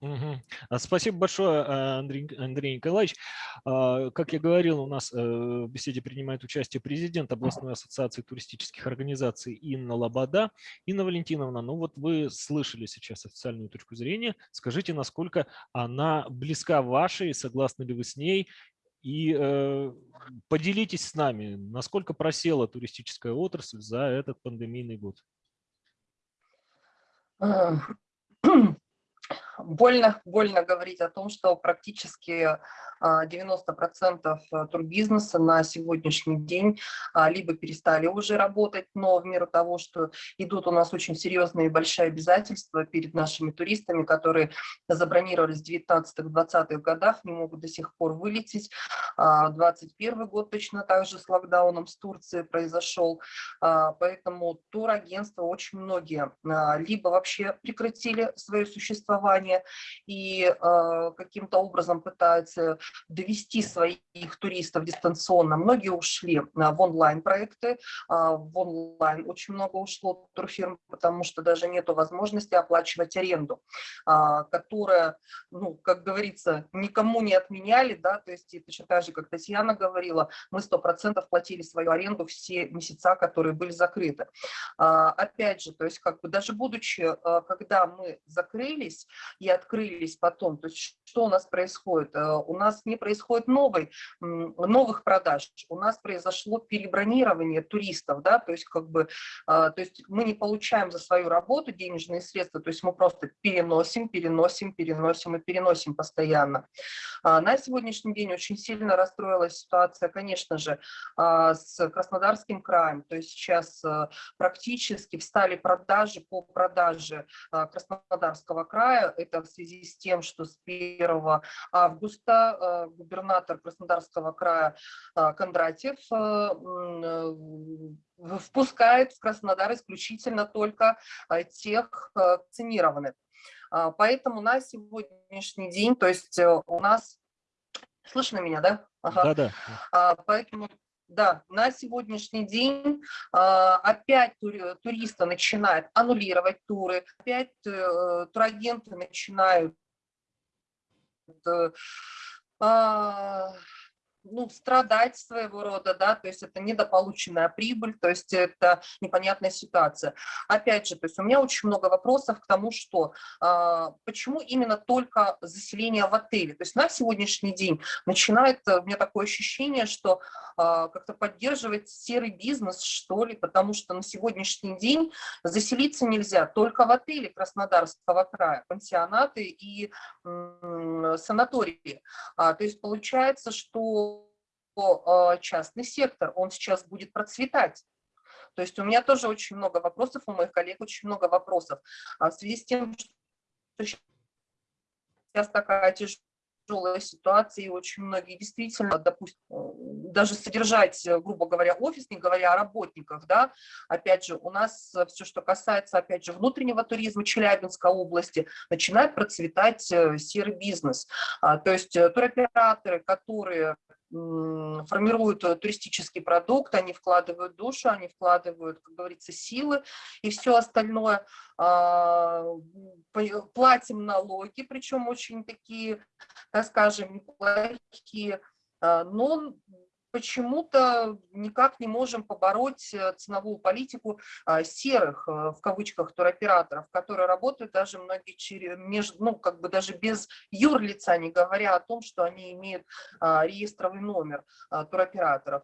Угу. Спасибо большое, а, Андрей, Андрей Николаевич. А, как я говорил, у нас э, в беседе принимает участие президент областной ассоциации туристических организаций Инна Лобода. Инна Валентиновна, ну вот вы слышали сейчас официальную точку зрения. Скажите, насколько она близка вашей, согласны ли вы с ней? И э, поделитесь с нами, насколько просела туристическая отрасль за этот пандемийный год. больно, больно говорить о том, что практически 90% а, турбизнеса на сегодняшний день а, либо перестали уже работать, но в меру того, что идут у нас очень серьезные и большие обязательства перед нашими туристами, которые забронировались в 19-20-х годах, не могут до сих пор вылететь. 21 а, год точно так же с локдауном с Турции произошел, поэтому турагентства очень многие либо вообще прекратили свое существование и каким-то образом пытаются довести своих туристов дистанционно. Многие ушли а, в онлайн-проекты, а, в онлайн очень много ушло турфирм, потому что даже нет возможности оплачивать аренду, а, которая, ну, как говорится, никому не отменяли, да, то есть точно так же, как Татьяна говорила, мы 100% платили свою аренду все месяца, которые были закрыты. Опять же, то есть как бы даже будучи, когда мы закрылись, и открылись потом. То есть что у нас происходит? Э, у нас не происходит новой, новых продаж, у нас произошло перебронирование туристов, да, то есть как бы, а, то есть мы не получаем за свою работу денежные средства, то есть мы просто переносим, переносим, переносим и переносим постоянно. А, на сегодняшний день очень сильно расстроилась ситуация, конечно же, а, с Краснодарским краем, то есть сейчас э, практически встали продажи по продаже Краснодарского края, это в связи с тем, что с 1 августа э, губернатор Краснодарского края Кондратьев впускает в Краснодар исключительно только э, тех э, вакцинированных. А, поэтому на сегодняшний день, то есть э, у нас... Слышно меня, да? Ага. Да, да. Поэтому да, на сегодняшний день а, опять туристы начинают аннулировать туры, опять турагенты начинают а, ну, страдать своего рода, да, то есть это недополученная прибыль, то есть это непонятная ситуация. Опять же, то есть у меня очень много вопросов к тому, что а, почему именно только заселение в отеле, то есть на сегодняшний день начинает, э, у меня такое ощущение, что а, как-то поддерживать серый бизнес, что ли, потому что на сегодняшний день заселиться нельзя только в отеле Краснодарского края, пансионаты и санатории. А, то есть получается, что частный сектор, он сейчас будет процветать. То есть у меня тоже очень много вопросов, у моих коллег очень много вопросов. А в связи с тем, что сейчас такая тяжелая ситуация, и очень многие действительно, допустим, даже содержать, грубо говоря, офис, не говоря о работниках, да, опять же, у нас все, что касается, опять же, внутреннего туризма Челябинской области, начинает процветать э, серый бизнес. А, то есть э, туроператоры, которые формируют э, туристический продукт, они вкладывают душу, они вкладывают, как говорится, силы и все остальное. А, платим налоги, причем очень такие, так скажем, неплохие, а, но почему-то никак не можем побороть э, ценовую политику а, серых, э, в кавычках, туроператоров, которые работают даже многие через, ну, как бы даже без юрлица, не говоря о том, что они имеют а, реестровый номер а, туроператоров.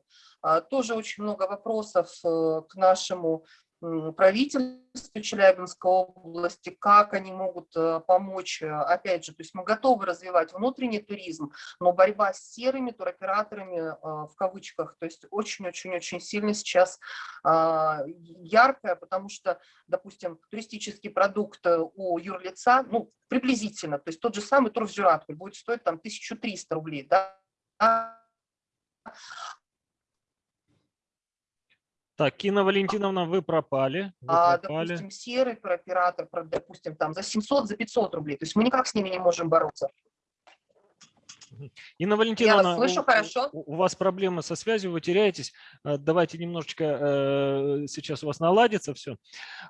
Тоже очень много вопросов э, к нашему правительству Челябинской области, как они могут э, помочь, э, опять же, то есть мы готовы развивать внутренний туризм, но борьба с серыми туроператорами, э, в кавычках, то есть очень-очень-очень сильно сейчас а, яркая, потому что, допустим, туристический продукт у юрлица, ну, приблизительно, то есть тот же самый турфзюраткуль будет стоить там 1300 рублей, да, Так, Кина Валентиновна, вы пропали. Вы а, пропали. допустим, серый туроператор, допустим, там за 700, за 500 рублей. То есть мы никак с ними не можем бороться. Инна Валентиновна, Я вас слышу у, хорошо. У, у вас проблемы со связью, вы теряетесь. Э, давайте немножечко э, сейчас у вас наладится все.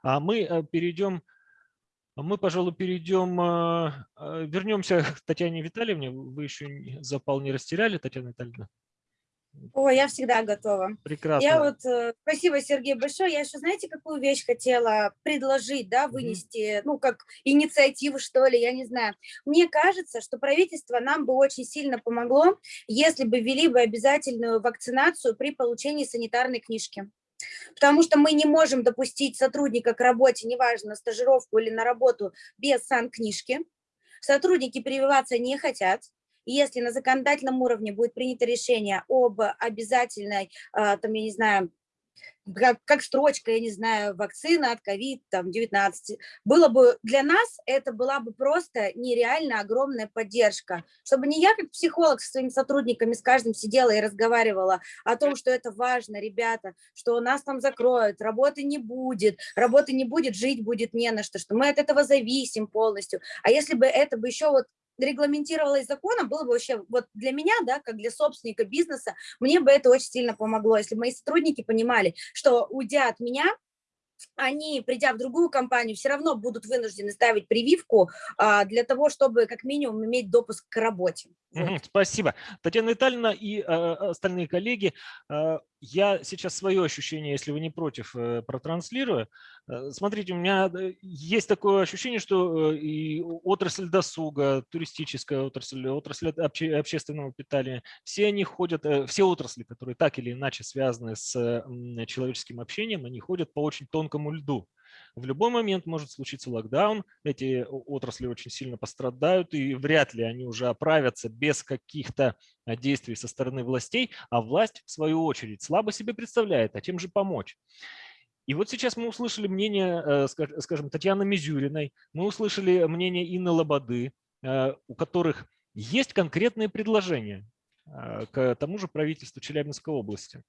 А мы э, перейдем, мы, пожалуй, перейдем, вернемся к Татьяне Витальевне. Вы еще запал не растеряли, Татьяна Витальевна? О, я всегда готова. Прекрасно. Я вот, э, спасибо, Сергей, большое. Я еще, знаете, какую вещь хотела предложить, да, вынести, mm -hmm. ну, как инициативу, что ли, я не знаю. Мне кажется, что правительство нам бы очень сильно помогло, если бы ввели бы обязательную вакцинацию при получении санитарной книжки. Потому что мы не можем допустить сотрудника к работе, неважно, на стажировку или на работу, без сан-книжки. Сотрудники прививаться не хотят, если на законодательном уровне будет принято решение об обязательной, а, там, я не знаю, как, как строчка, я не знаю, вакцина от COVID-19. Было бы для нас, это была бы просто нереально огромная поддержка. Чтобы не я, как психолог, со своими сотрудниками с каждым сидела и разговаривала о том, что это важно, ребята, что нас там закроют, работы не будет, работы не будет, жить будет не на что, что мы от этого зависим полностью. А если бы это бы еще вот регламентировалось законом, было бы вообще, вот для меня, да, как для собственника бизнеса, мне бы это очень сильно помогло, если мои сотрудники понимали, что уйдя от меня, они, придя в другую компанию, все равно будут вынуждены ставить прививку а, для того, чтобы как минимум иметь допуск к работе. Вот. Спасибо. Татьяна Витальевна и а, остальные коллеги, а, я сейчас свое ощущение, если вы не против, э, протранслирую. Э, смотрите, у меня есть такое ощущение, что и отрасль досуга, туристическая отрасль, отрасль обще, общественного питания, все они ходят, все отрасли, которые так или иначе связаны с человеческим общением, они ходят по очень тонкому льду. В любой момент может случиться локдаун, эти отрасли очень сильно пострадают, и вряд ли они уже оправятся без каких-то а, действий со стороны властей, а власть, в свою очередь, слабо себе представляет, а чем же помочь. И вот сейчас мы услышали мнение, э, скажем, Татьяны Мизюриной, мы услышали мнение Инны Лободы, э, у которых есть конкретные предложения к тому же правительству Челябинской области.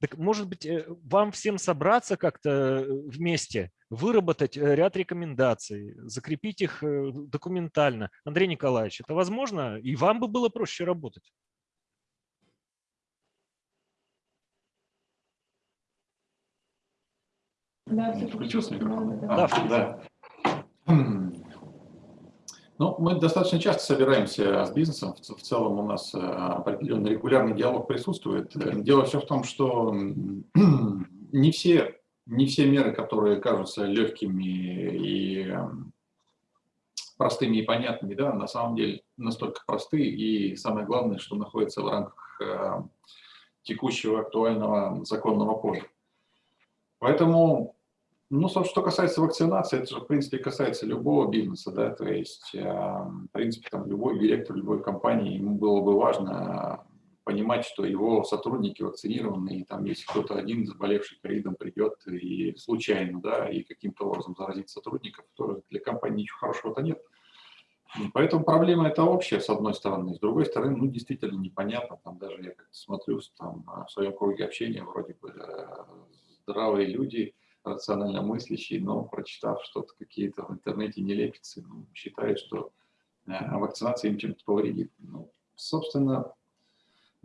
Так может быть, вам всем собраться как-то вместе выработать э, ряд рекомендаций, закрепить их э, документально. Андрей Николаевич, это возможно? И вам бы было проще работать? Да, Включился микрофон? Да, а, да. Ну, мы достаточно часто собираемся с бизнесом. В целом у нас э, определенный регулярный диалог присутствует. Дело все в том, что не все не все меры, которые кажутся легкими и эм, простыми и понятными, да, на самом деле настолько просты и самое главное, что находится в рамках э, текущего актуального законного поля. Поэтому, ну, что касается вакцинации, это же, в принципе, касается любого бизнеса, да, то есть, э, в принципе, там, любой директор любой компании, ему было бы важно понимать, что его сотрудники вакцинированы, и там если кто-то один заболевший ковидом придет и случайно, да, и каким-то образом заразит сотрудников, то для компании ничего хорошего-то нет. Поэтому проблема это общая, с одной стороны. С другой стороны, ну, действительно непонятно. Там даже я как-то смотрю там, в своем круге общения, вроде бы э, здравые люди, рационально мыслящие, но прочитав что-то какие-то в интернете нелепицы, ну, считают, что э, вакцинация им чем-то повредит. Ну, собственно,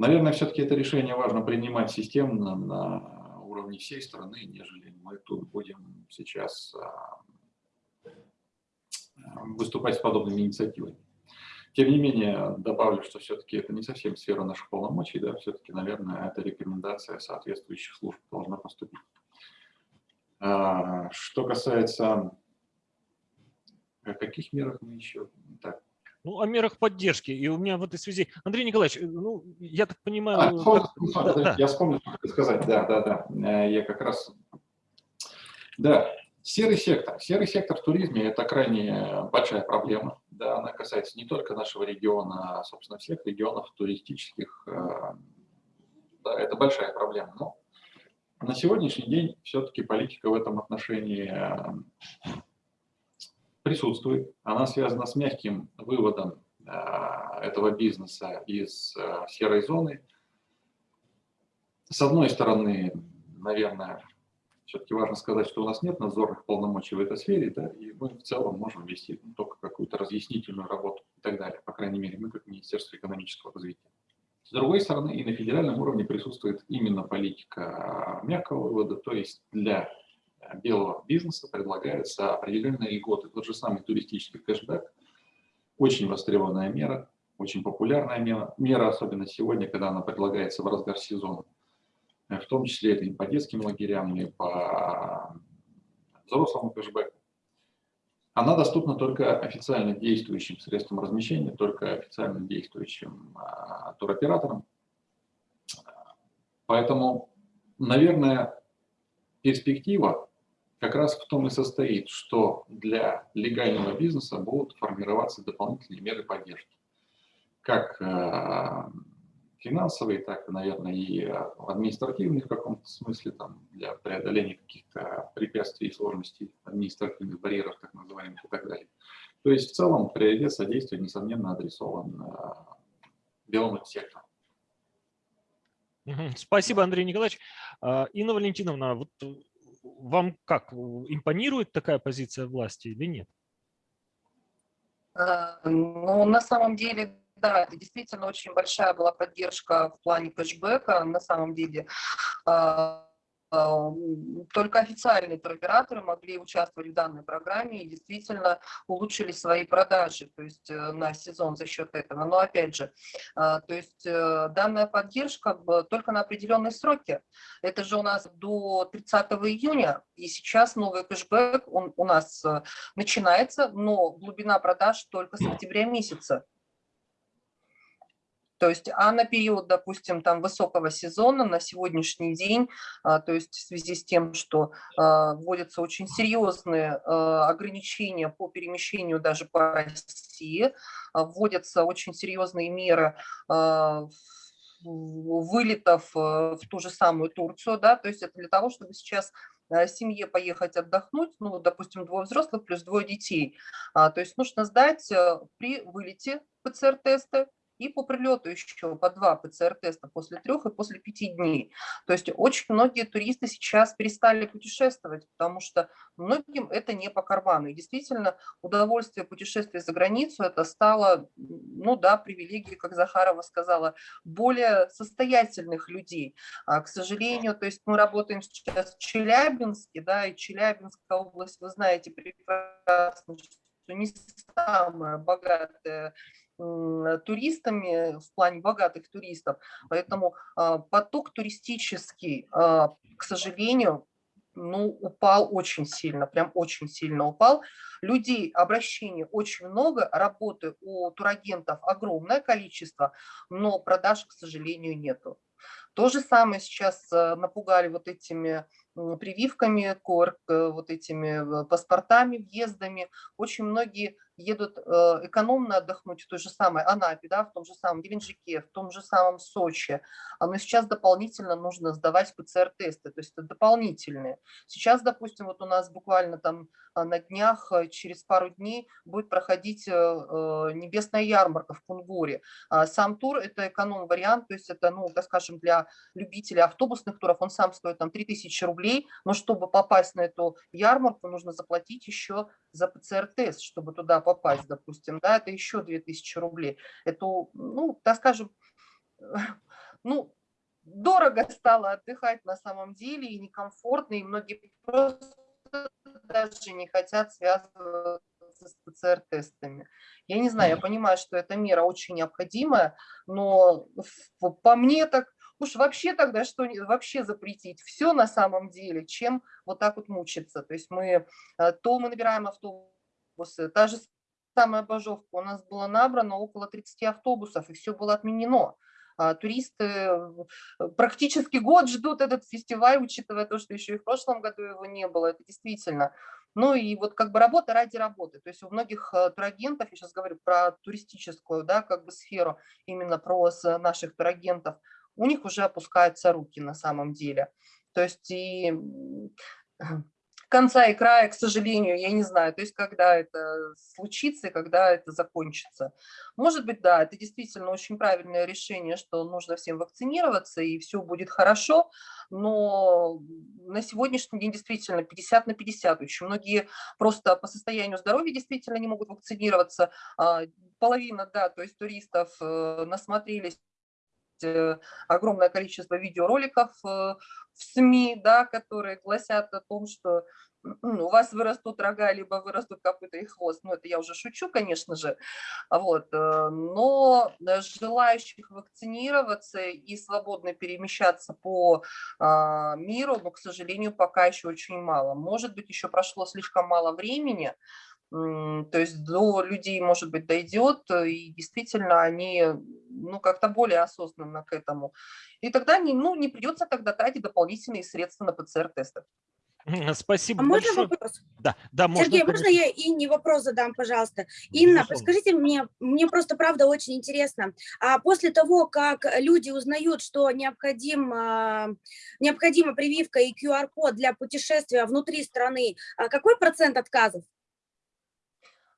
Наверное, все-таки это решение важно принимать системно на уровне всей страны, нежели мы тут будем сейчас а, выступать с подобными инициативами. Тем не менее, добавлю, что все-таки это не совсем сфера наших полномочий, да, все-таки, наверное, эта рекомендация соответствующих служб должна поступить. А, что касается каких мерах мы еще так ну, о мерах поддержки. И у меня в этой связи... Андрей Николаевич, э, ну, я так понимаю... А, вспомнил, да, да. Я вспомнил, что сказать. Да, да, да. Э, я как раз... Да, серый сектор. Серый сектор в туризме – это крайне большая проблема. Да, она касается не только нашего региона, а, собственно, всех регионов туристических. Э, да, это большая проблема. Но на сегодняшний день все-таки политика в этом отношении присутствует. Она связана с мягким выводом а, этого бизнеса из а, серой зоны. С одной стороны, наверное, все-таки важно сказать, что у нас нет надзорных полномочий в этой сфере, да, и мы в целом можем вести только какую-то разъяснительную работу и так далее, по крайней мере, мы как Министерство экономического развития. С другой стороны, и на федеральном уровне присутствует именно политика мягкого вывода, то есть для белого бизнеса предлагаются определенные льготы. Тот же самый туристический кэшбэк, очень востребованная мера, очень популярная мера, мера, особенно сегодня, когда она предлагается в разгар сезона. В том числе это и по детским лагерям, и по взрослому кэшбэку. Она доступна только официально действующим средствам размещения, только официально действующим а, туроператорам. Поэтому, наверное, перспектива как раз в том и состоит, что для легального бизнеса будут формироваться дополнительные меры поддержки. Как э, финансовые, так, наверное, и административные в каком-то смысле, там, для преодоления каких-то препятствий и сложностей, административных барьеров, так называемых, и так далее. То есть в целом приоритет содействия, несомненно, адресован э, белому сектору. Спасибо, Андрей Николаевич. А, Инна Валентиновна, вот вам как, импонирует такая позиция власти или нет? Э, ну, на самом деле, да, это действительно очень большая была поддержка в плане кэшбэка. На самом деле, э, м, только официальные туроператоры могли участвовать в данной программе и действительно улучшили свои продажи, то есть э, на сезон за счет этого. Но опять же, а, то есть э, данная поддержка только на определенные сроки. Это же у нас до 30 июня, и сейчас новый кэшбэк он у нас э, начинается, но глубина продаж только с октября месяца. То есть, а на период, допустим, там высокого сезона на сегодняшний день, а, то есть в связи с тем, что а, вводятся очень серьезные а, ограничения по перемещению даже по России, вводятся очень серьезные меры вылетов э, в ту же самую Турцию, да, то есть это для того, чтобы сейчас э, семье поехать отдохнуть, ну, допустим, двое взрослых плюс двое детей. То есть нужно сдать э, при вылете ПЦР-тесты и по прилету еще по два ПЦР-теста после трех и после пяти дней. То есть очень многие туристы сейчас перестали путешествовать, потому что многим это не по карману. И действительно, удовольствие путешествия за границу это стало, ну да, привилегией, как Захарова сказала, более состоятельных людей. А, к сожалению, то есть мы работаем сейчас в Челябинске, да, и Челябинская область, вы знаете прекрасно, что не самая богатая туристами в плане богатых туристов, поэтому а, поток туристический, а, к сожалению, ну, упал очень сильно, прям очень сильно упал. Людей, обращений очень много, работы у турагентов огромное количество, но продаж, к сожалению, нету. То же самое сейчас э, напугали вот этими прививками, э, вот этими э, паспортами, въездами. Очень многие едут э, экономно отдохнуть в той же самой Анапе, да, в том же самом Геленджике, в том же самом Сочи. А, Но сейчас дополнительно нужно сдавать ПЦР-тесты, то есть это дополнительные. Сейчас, допустим, вот у нас буквально там а, на днях, э, через пару дней будет проходить э, небесная ярмарка в Кунгуре. А Сам тур – это эконом-вариант, то есть это, ну, так скажем, для любителей автобусных туров, он сам стоит там 3000 рублей, но чтобы попасть на эту ярмарку, нужно заплатить еще за ПЦР-тест, чтобы туда попасть, допустим, да, это еще 2000 рублей. Это, ну, так скажем, ну, дорого стало отдыхать на самом деле и некомфортно, и многие просто даже не хотят связываться с ПЦР-тестами. Я не знаю, я понимаю, что эта мера очень необходимая, но по мне так уж вообще тогда что вообще запретить все на самом деле, чем вот так вот мучиться. То есть мы э, то мы набираем автобусы, та же самая Бажовка, у нас было набрано около 30 автобусов, и все было отменено. А Туристы э, практически год ждут этот фестиваль, учитывая то, что еще и в прошлом году его не было. Это действительно. Ну и вот как бы работа ради работы. То есть у многих э, турагентов, я сейчас говорю про туристическую, да, как бы сферу, именно про наших турагентов, у них уже опускаются руки на самом деле. То есть и конца и края, к сожалению, я не знаю, то есть когда это случится и когда это закончится. Может быть, да, это действительно очень правильное решение, что нужно всем вакцинироваться и все будет хорошо, но на сегодняшний день действительно 50 на 50. Очень многие просто по состоянию здоровья действительно не могут вакцинироваться. А, Половина, да, то есть туристов э, насмотрелись э, огромное количество видеороликов э, в СМИ, да, которые гласят о том, что у вас вырастут рога, либо вырастут копыта и хвост. Ну, это я уже шучу, конечно же. Вот. э, Но желающих вакцинироваться и свободно перемещаться по а, миру, ну, к сожалению, пока еще очень мало. Может быть, еще прошло слишком мало времени, то есть до людей, может быть, дойдет, э, и действительно они ну, как-то более осознанно к этому. И тогда не, ну, не придется тогда тратить дополнительные средства на ПЦР-тесты. Спасибо А можно большое. вопрос? Да, да, можно. Сергей, можно конечно. я Инне вопрос задам, пожалуйста? Инна, Безусловно. подскажите мне, мне просто правда очень интересно, а после того, как люди узнают, что необходим, а, необходима прививка и QR-код для путешествия внутри страны, а какой процент отказов?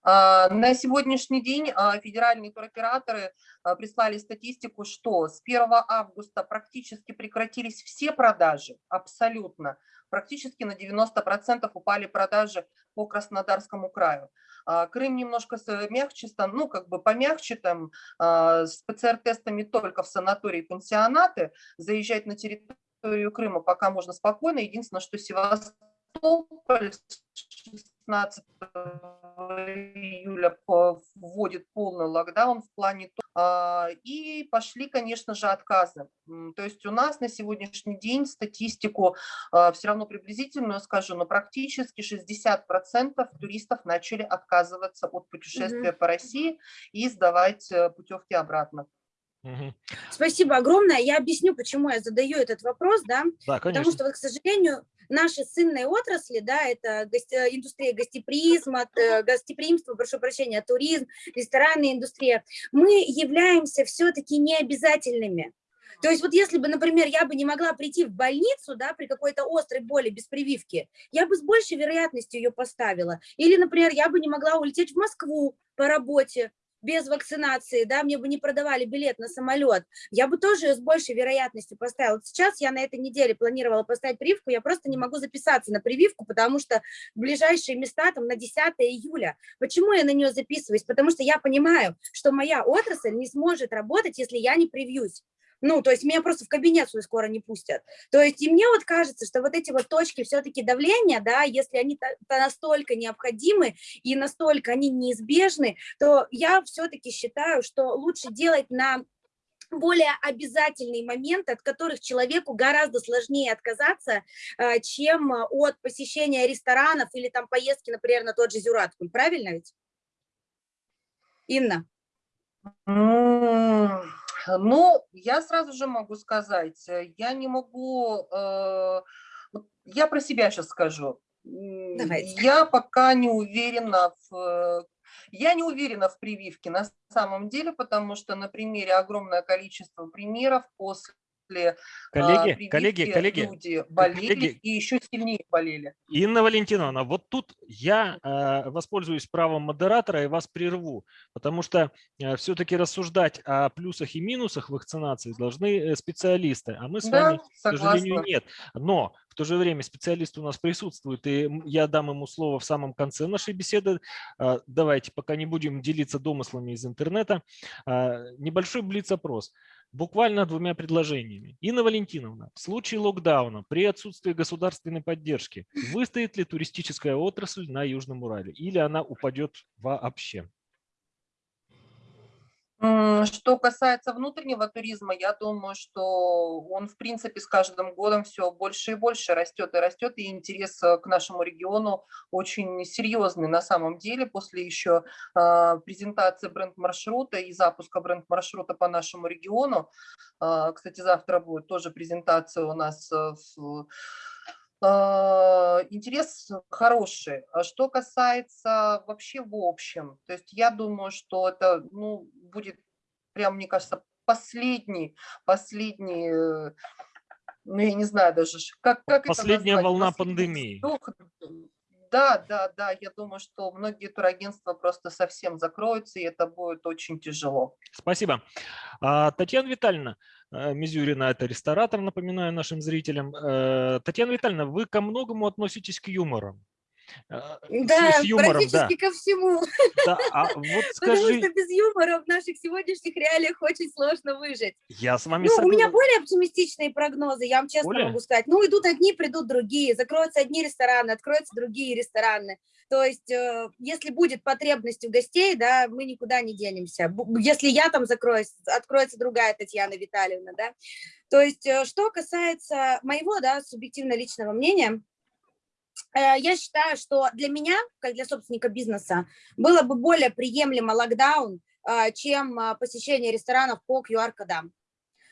А, На сегодняшний день а, федеральные туроператоры а, прислали статистику, что с 1 августа практически прекратились все продажи, абсолютно. Практически на 90% упали продажи по Краснодарскому краю. Крым немножко мягче, ну как бы помягче, там с ПЦР-тестами только в санатории пансионаты, заезжать на территорию Крыма пока можно спокойно. Единственное, что Севастополь 16 июля вводит полный локдаун в плане а, и пошли, конечно же, отказы. То есть у нас на сегодняшний день статистику а, все равно приблизительную скажу, но практически 60% туристов начали отказываться от путешествия угу. по России и сдавать э, путевки обратно. Угу. Спасибо огромное. Я объясню, почему я задаю этот вопрос, да? Да, конечно. Потому что, к сожалению, наши сынные отрасли, да, это гости, индустрия гостеприимства, э, гостеприимство, прошу прощения, туризм, ресторанная индустрия, мы являемся все-таки необязательными. То есть вот если бы, например, я бы не могла прийти в больницу, да, при какой-то острой боли без прививки, я бы с большей вероятностью ее поставила. Или, например, я бы не могла улететь в Москву по работе, без вакцинации, да, мне бы не продавали билет на самолет, я бы тоже с большей вероятностью поставила. Сейчас я на этой неделе планировала поставить прививку, я просто не могу записаться на прививку, потому что ближайшие места там на 10 июля. Почему я на нее записываюсь? Потому что я понимаю, что моя отрасль не сможет работать, если я не привьюсь. Ну, то есть меня просто в кабинет свой скоро не пустят. То есть и мне вот кажется, что вот эти вот точки все-таки давления, да, если они настолько необходимы и настолько они неизбежны, то я все-таки считаю, что лучше делать на более обязательные моменты, от которых человеку гораздо сложнее отказаться, э, чем от посещения ресторанов или там поездки, например, на тот же Зюраткуль. Правильно ведь? Инна? Ну, я сразу же могу сказать, э, я не могу, э, я про себя сейчас скажу. Давайте. Я пока не уверена в я не уверена в прививке на самом деле, потому что на примере огромное количество примеров после после коллеги, коллеги, коллеги, люди болели коллеги, и еще сильнее болели. Инна Валентиновна, вот тут я э, воспользуюсь правом модератора и вас прерву, потому что э, все-таки рассуждать о плюсах и минусах вакцинации должны э, специалисты, а мы с да, вами, согласна. к сожалению, нет. Но в то же время специалист у нас присутствует, и я дам ему слово в самом конце нашей беседы. А, давайте, пока не будем делиться домыслами из интернета. А, небольшой блиц-опрос буквально двумя предложениями. Инна Валентиновна, в случае локдауна при отсутствии государственной поддержки выстоит ли туристическая отрасль на Южном Урале или она упадет вообще? Что касается внутреннего туризма, я думаю, что он, в принципе, с каждым годом все больше и больше растет и растет, и интерес э, к нашему региону очень серьезный на самом деле. После еще э, презентации бренд-маршрута и запуска бренд-маршрута по нашему региону, э, кстати, завтра будет тоже презентация у нас в интерес хороший. А что касается вообще в общем, то есть я думаю, что это ну, будет прям, мне кажется, последний, последний, э, ну я не знаю даже, как, как Последняя это волна пандемии. Вдох, да, да, да, я думаю, что многие турагентства просто совсем закроются, и это будет очень тяжело. Спасибо. А, Татьяна Витальевна, э, Мизюрина – это ресторатор, напоминаю нашим зрителям. Э, Татьяна Витальевна, вы ко многому относитесь к юмору. А, да, юмором, практически да. ко всему. Да, а вот скажи... Потому что без юмора в наших сегодняшних реалиях очень сложно выжить. Я с вами ну, согласен. У меня более оптимистичные прогнозы, я вам честно более? могу сказать. Ну, идут одни, придут другие, закроются одни рестораны, откроются другие рестораны. То есть, э, если будет потребность у гостей, да, мы никуда не денемся. Если я там закроюсь, откроется другая Татьяна Витальевна, да. То есть, э, что касается моего, да, субъективно личного мнения, Э, я считаю, что для меня, как для собственника бизнеса, было бы более приемлемо локдаун, э, чем э, посещение ресторанов по QR-кодам.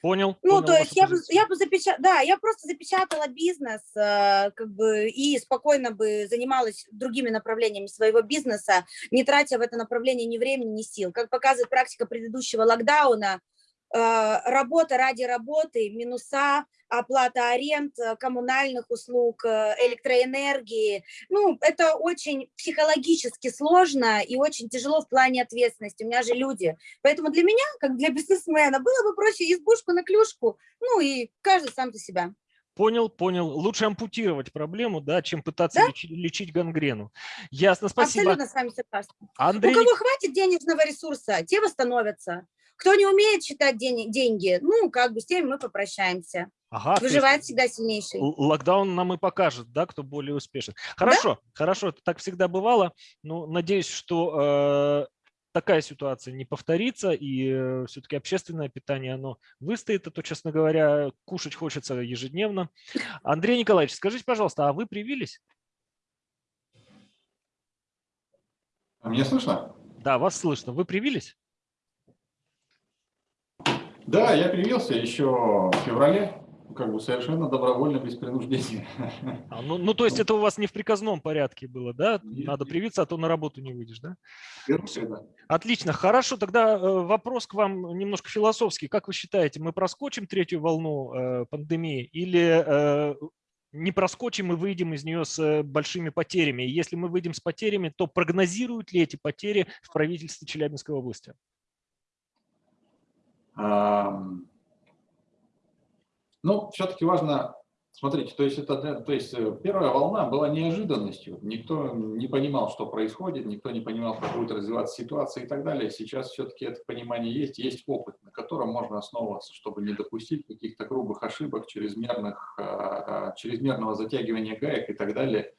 Понял. Ну, понял то есть я бы, я бы запечатала, да, я просто запечатала бизнес, как бы, и спокойно бы занималась другими направлениями своего бизнеса, не тратя в это направление ни времени, ни сил. Как показывает практика предыдущего локдауна, работа ради работы, минуса, оплата аренд, э, коммунальных услуг, э, электроэнергии. Ну, это очень психологически сложно и очень тяжело в плане ответственности. У меня же люди. Поэтому для меня, как для бизнесмена, было бы проще избушку на клюшку, ну и каждый сам за себя. Понял, понял. Лучше ампутировать проблему, да, чем пытаться да? лечить, лечить гангрену. Ясно, спасибо. Абсолютно с вами согласна. Андрей... У кого хватит денежного ресурса, те восстановятся. Кто не умеет считать деньги, ну, как бы с теми мы попрощаемся. Ага, Выживает всегда сильнейший. локдаун нам и покажет, да, кто более успешен. Хорошо, хорошо, это так всегда бывало. Ну, надеюсь, что э, такая ситуация не повторится, и все-таки общественное питание, оно выстоит, а то, честно говоря, кушать хочется ежедневно. Андрей Николаевич, скажите, пожалуйста, а вы привились? А Меня слышно? Да, вас слышно. Вы привились? Да, я привился еще в феврале, как бы совершенно добровольно, без принуждения. А, ну, ну, то есть это у вас не в приказном порядке было, да? Нет, Надо привиться, а то на работу не выйдешь, да? Вернулся, да. Отлично, хорошо. Тогда э, вопрос к вам немножко философский. Как вы считаете, мы проскочим третью волну э, пандемии или э, не проскочим и выйдем из нее с э, большими потерями? Если мы выйдем с потерями, то прогнозируют ли эти потери в правительстве Челябинской области? Ну, все-таки важно, смотрите, то есть, это, то есть э, первая волна была неожиданностью, никто не понимал, что происходит, никто не понимал, как будет развиваться ситуация и так далее. Сейчас все-таки это понимание есть, есть опыт, на котором можно основываться, чтобы не допустить каких-то грубых ошибок, чрезмерных, а, а, чрезмерного затягивания гаек и так далее.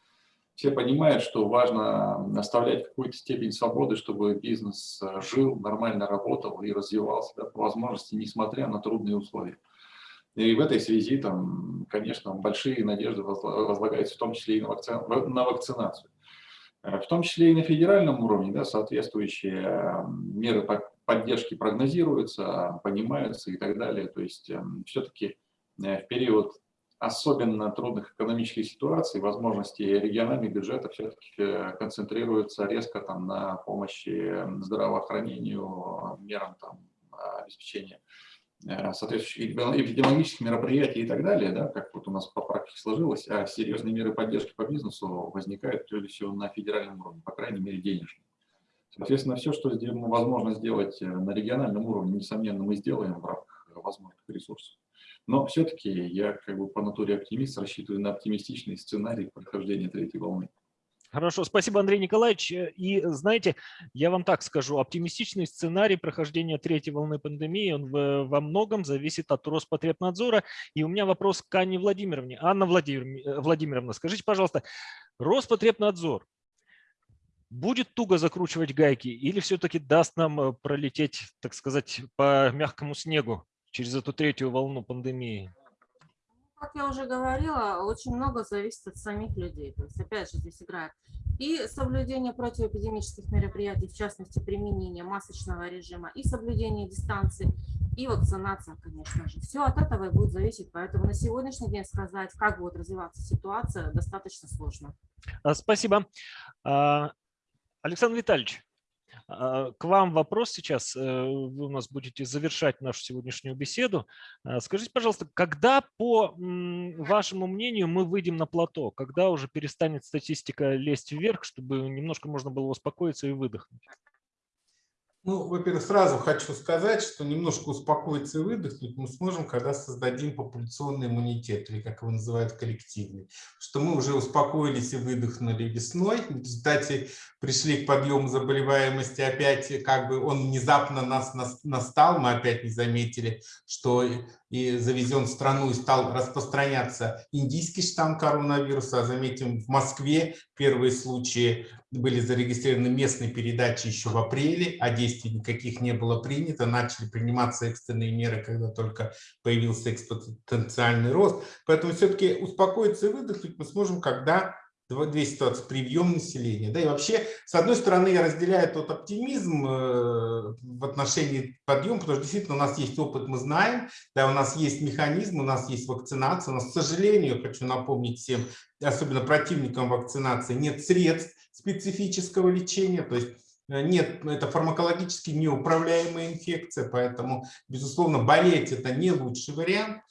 Все понимают, что важно оставлять какую-то степень свободы, чтобы бизнес э, жил, нормально работал и развивался да, по возможности, несмотря на трудные условия. И в этой связи, там, конечно, большие надежды возла- возлагаются в том числе и на, вакци- на вакцинацию. Э, В том числе и на федеральном уровне да, соответствующие э, меры по- поддержки прогнозируются, понимаются и так далее. То есть все-таки в период особенно трудных экономических ситуаций возможности региональных бюджетов все-таки концентрируются резко там, на помощи здравоохранению, мерам там, обеспечения э, соответствующих эпидемиологических мероприятий и так далее, да, как вот у нас по практике сложилось, а серьезные меры поддержки по бизнесу возникают прежде всего на федеральном уровне, по крайней мере денежные. Соответственно, все, что возможно сделать э, на региональном уровне, несомненно, мы сделаем в рамках возможных ресурсов. Но все-таки я как бы по натуре оптимист, рассчитываю на оптимистичный сценарий прохождения третьей волны. Хорошо, спасибо, Андрей Николаевич. И знаете, я вам так скажу, оптимистичный сценарий прохождения третьей волны пандемии, он во многом зависит от Роспотребнадзора. И у меня вопрос к Анне Владимировне. Анна э, Владимировна, скажите, пожалуйста, Роспотребнадзор будет туго закручивать гайки или все-таки даст нам э, пролететь, так сказать, по мягкому снегу через эту третью волну пандемии? Как я уже говорила, очень много зависит от самих людей. То есть, опять же, здесь играет и соблюдение противоэпидемических мероприятий, в частности, применение масочного режима, и соблюдение дистанции, и вакцинация, конечно же. Все от этого и будет зависеть. Поэтому на сегодняшний день сказать, как будет развиваться ситуация, достаточно сложно. А, Спасибо. А, Александр Витальевич, к вам вопрос сейчас. Э, Вы у нас будете завершать нашу сегодняшнюю беседу. А, Скажите, пожалуйста, когда, по вашему мнению, мы выйдем на плато? Когда уже перестанет статистика лезть вверх, чтобы немножко можно было успокоиться и выдохнуть? Ну, во-первых, сразу хочу сказать, что немножко успокоиться и выдохнуть мы сможем, когда создадим популяционный иммунитет, или как его называют коллективный. Что мы уже успокоились и выдохнули весной, в результате пришли к подъему заболеваемости, опять как бы он внезапно нас нас- настал, мы опять не заметили, что и завезен в страну и стал распространяться индийский штамм коронавируса. Заметим, в Москве первые случаи были зарегистрированы местной передачи еще в апреле, а действий никаких не было принято. Начали приниматься экстренные меры, когда только появился экспоненциальный рост. Поэтому все-таки успокоиться и выдохнуть мы сможем, когда две ситуации. Прием населения. Да, и вообще, с одной стороны, я разделяю тот оптимизм э, в отношении подъема, потому что действительно у нас есть опыт, мы знаем, да, у нас есть механизм, у нас есть вакцинация. У нас, к сожалению, хочу напомнить всем, особенно противникам вакцинации, нет средств специфического лечения, то есть э, нет, это фармакологически неуправляемая инфекция, поэтому, безусловно, болеть это не лучший вариант.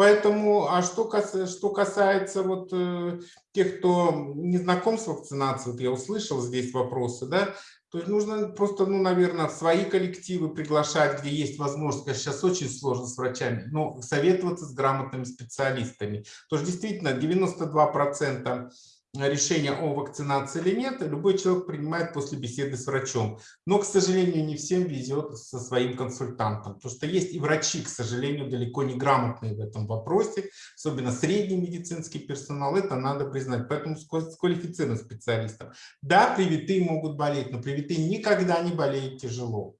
Поэтому, а что что касается вот э, тех, кто не знаком с вакцинацией, вот я услышал здесь вопросы, да, то есть нужно просто, ну, наверное, в свои коллективы приглашать, где есть возможность, конечно, сейчас очень сложно с врачами, но советоваться с грамотными специалистами. Потому что действительно 92% решение о вакцинации или нет, любой человек принимает после беседы с врачом. Но, к сожалению, не всем везет со своим консультантом, потому что есть и врачи, к сожалению, далеко не грамотные в этом вопросе, особенно средний медицинский персонал, это надо признать, поэтому с квалифицированным специалистом. Да, привитые могут болеть, но привитые никогда не болеют тяжело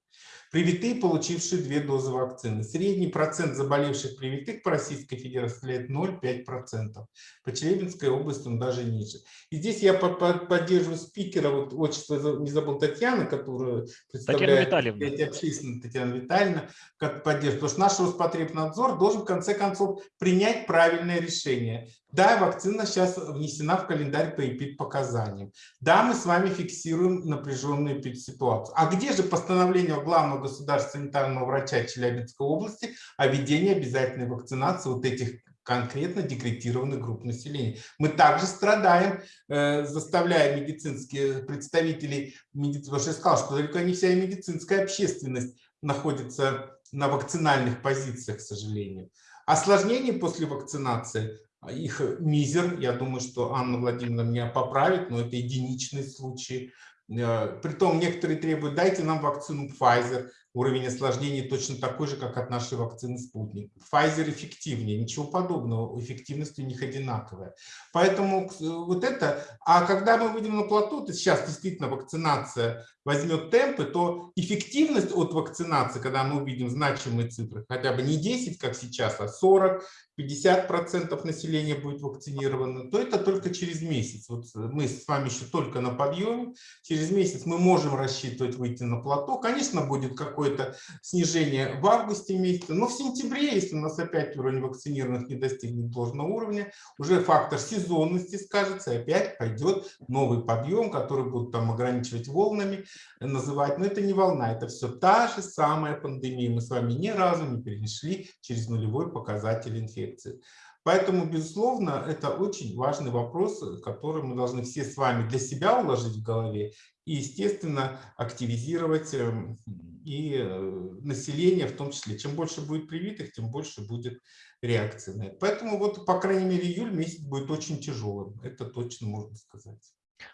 привитые, получившие две дозы вакцины. Средний процент заболевших привитых по Российской Федерации составляет 0,5%. По Челябинской области он даже ниже. И здесь я поддерживаю спикера, вот отчество не забыл Татьяна, которая представляет Татьяна Витальевна. общественную Татьяна Витальевна, как поддерживает. Потому что наш Роспотребнадзор должен в конце концов принять правильное решение. Да, вакцина сейчас внесена в календарь по эпид-показаниям. Да, мы с вами фиксируем напряженную эпид-ситуацию. А где же постановление главного государственного санитарного врача Челябинской области о введении обязательной вакцинации вот этих конкретно декретированных групп населения. Мы также страдаем, э, заставляя медицинские представителей, потому что я сказал, что далеко не вся медицинская общественность находится на вакцинальных позициях, к сожалению. Осложнения после вакцинации их мизер. Я думаю, что Анна Владимировна меня поправит, но это единичный случай. Э, притом некоторые требуют, дайте нам вакцину Pfizer уровень осложнений точно такой же, как от нашей вакцины «Спутник». Pfizer эффективнее, ничего подобного, эффективность у них одинаковая. Поэтому вот это, а когда мы выйдем на плато, то сейчас действительно вакцинация возьмет темпы, то эффективность от вакцинации, когда мы увидим значимые цифры, хотя бы не 10, как сейчас, а 40, 50% населения будет вакцинировано, то это только через месяц. Вот мы с вами еще только на подъеме. Через месяц мы можем рассчитывать выйти на плато. Конечно, будет какой какое-то снижение в августе месяце, но в сентябре, если у нас опять уровень вакцинированных не достигнет должного уровня, уже фактор сезонности скажется, и опять пойдет новый подъем, который будут там ограничивать волнами, называть. Но это не волна, это все та же самая пандемия. Мы с вами ни разу не перешли через нулевой показатель инфекции. Поэтому, безусловно, это очень важный вопрос, который мы должны все с вами для себя уложить в голове и, естественно, активизировать эм, и э, население в том числе. Чем больше будет привитых, тем больше будет реакции на это. Поэтому вот, по крайней мере, июль месяц будет очень тяжелым. Это точно можно сказать.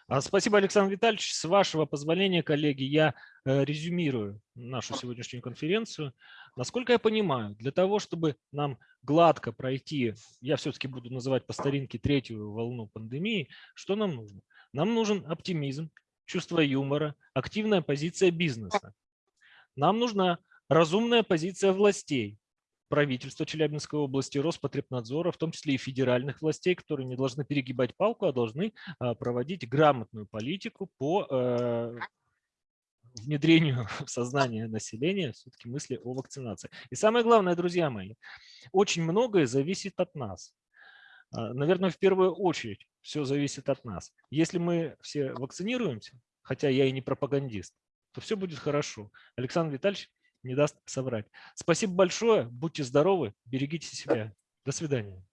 А, спасибо, Александр Витальевич. С вашего позволения, коллеги, я э, резюмирую нашу сегодняшнюю конференцию. Насколько я понимаю, для того, чтобы нам гладко пройти, я все-таки буду называть по старинке третью волну пандемии, что нам нужно? Нам нужен оптимизм, чувство юмора, активная позиция бизнеса. Нам нужна разумная позиция властей, правительства Челябинской области, Роспотребнадзора, в том числе и федеральных властей, которые не должны перегибать палку, а должны а, проводить грамотную политику по э, внедрению в сознание населения все-таки мысли о вакцинации. И самое главное, друзья мои, очень многое зависит от нас. А, наверное, в первую очередь все зависит от нас. Если мы все вакцинируемся, хотя я и не пропагандист, то все будет хорошо. Александр Витальевич не даст соврать. Спасибо большое, будьте здоровы, берегите себя. До свидания.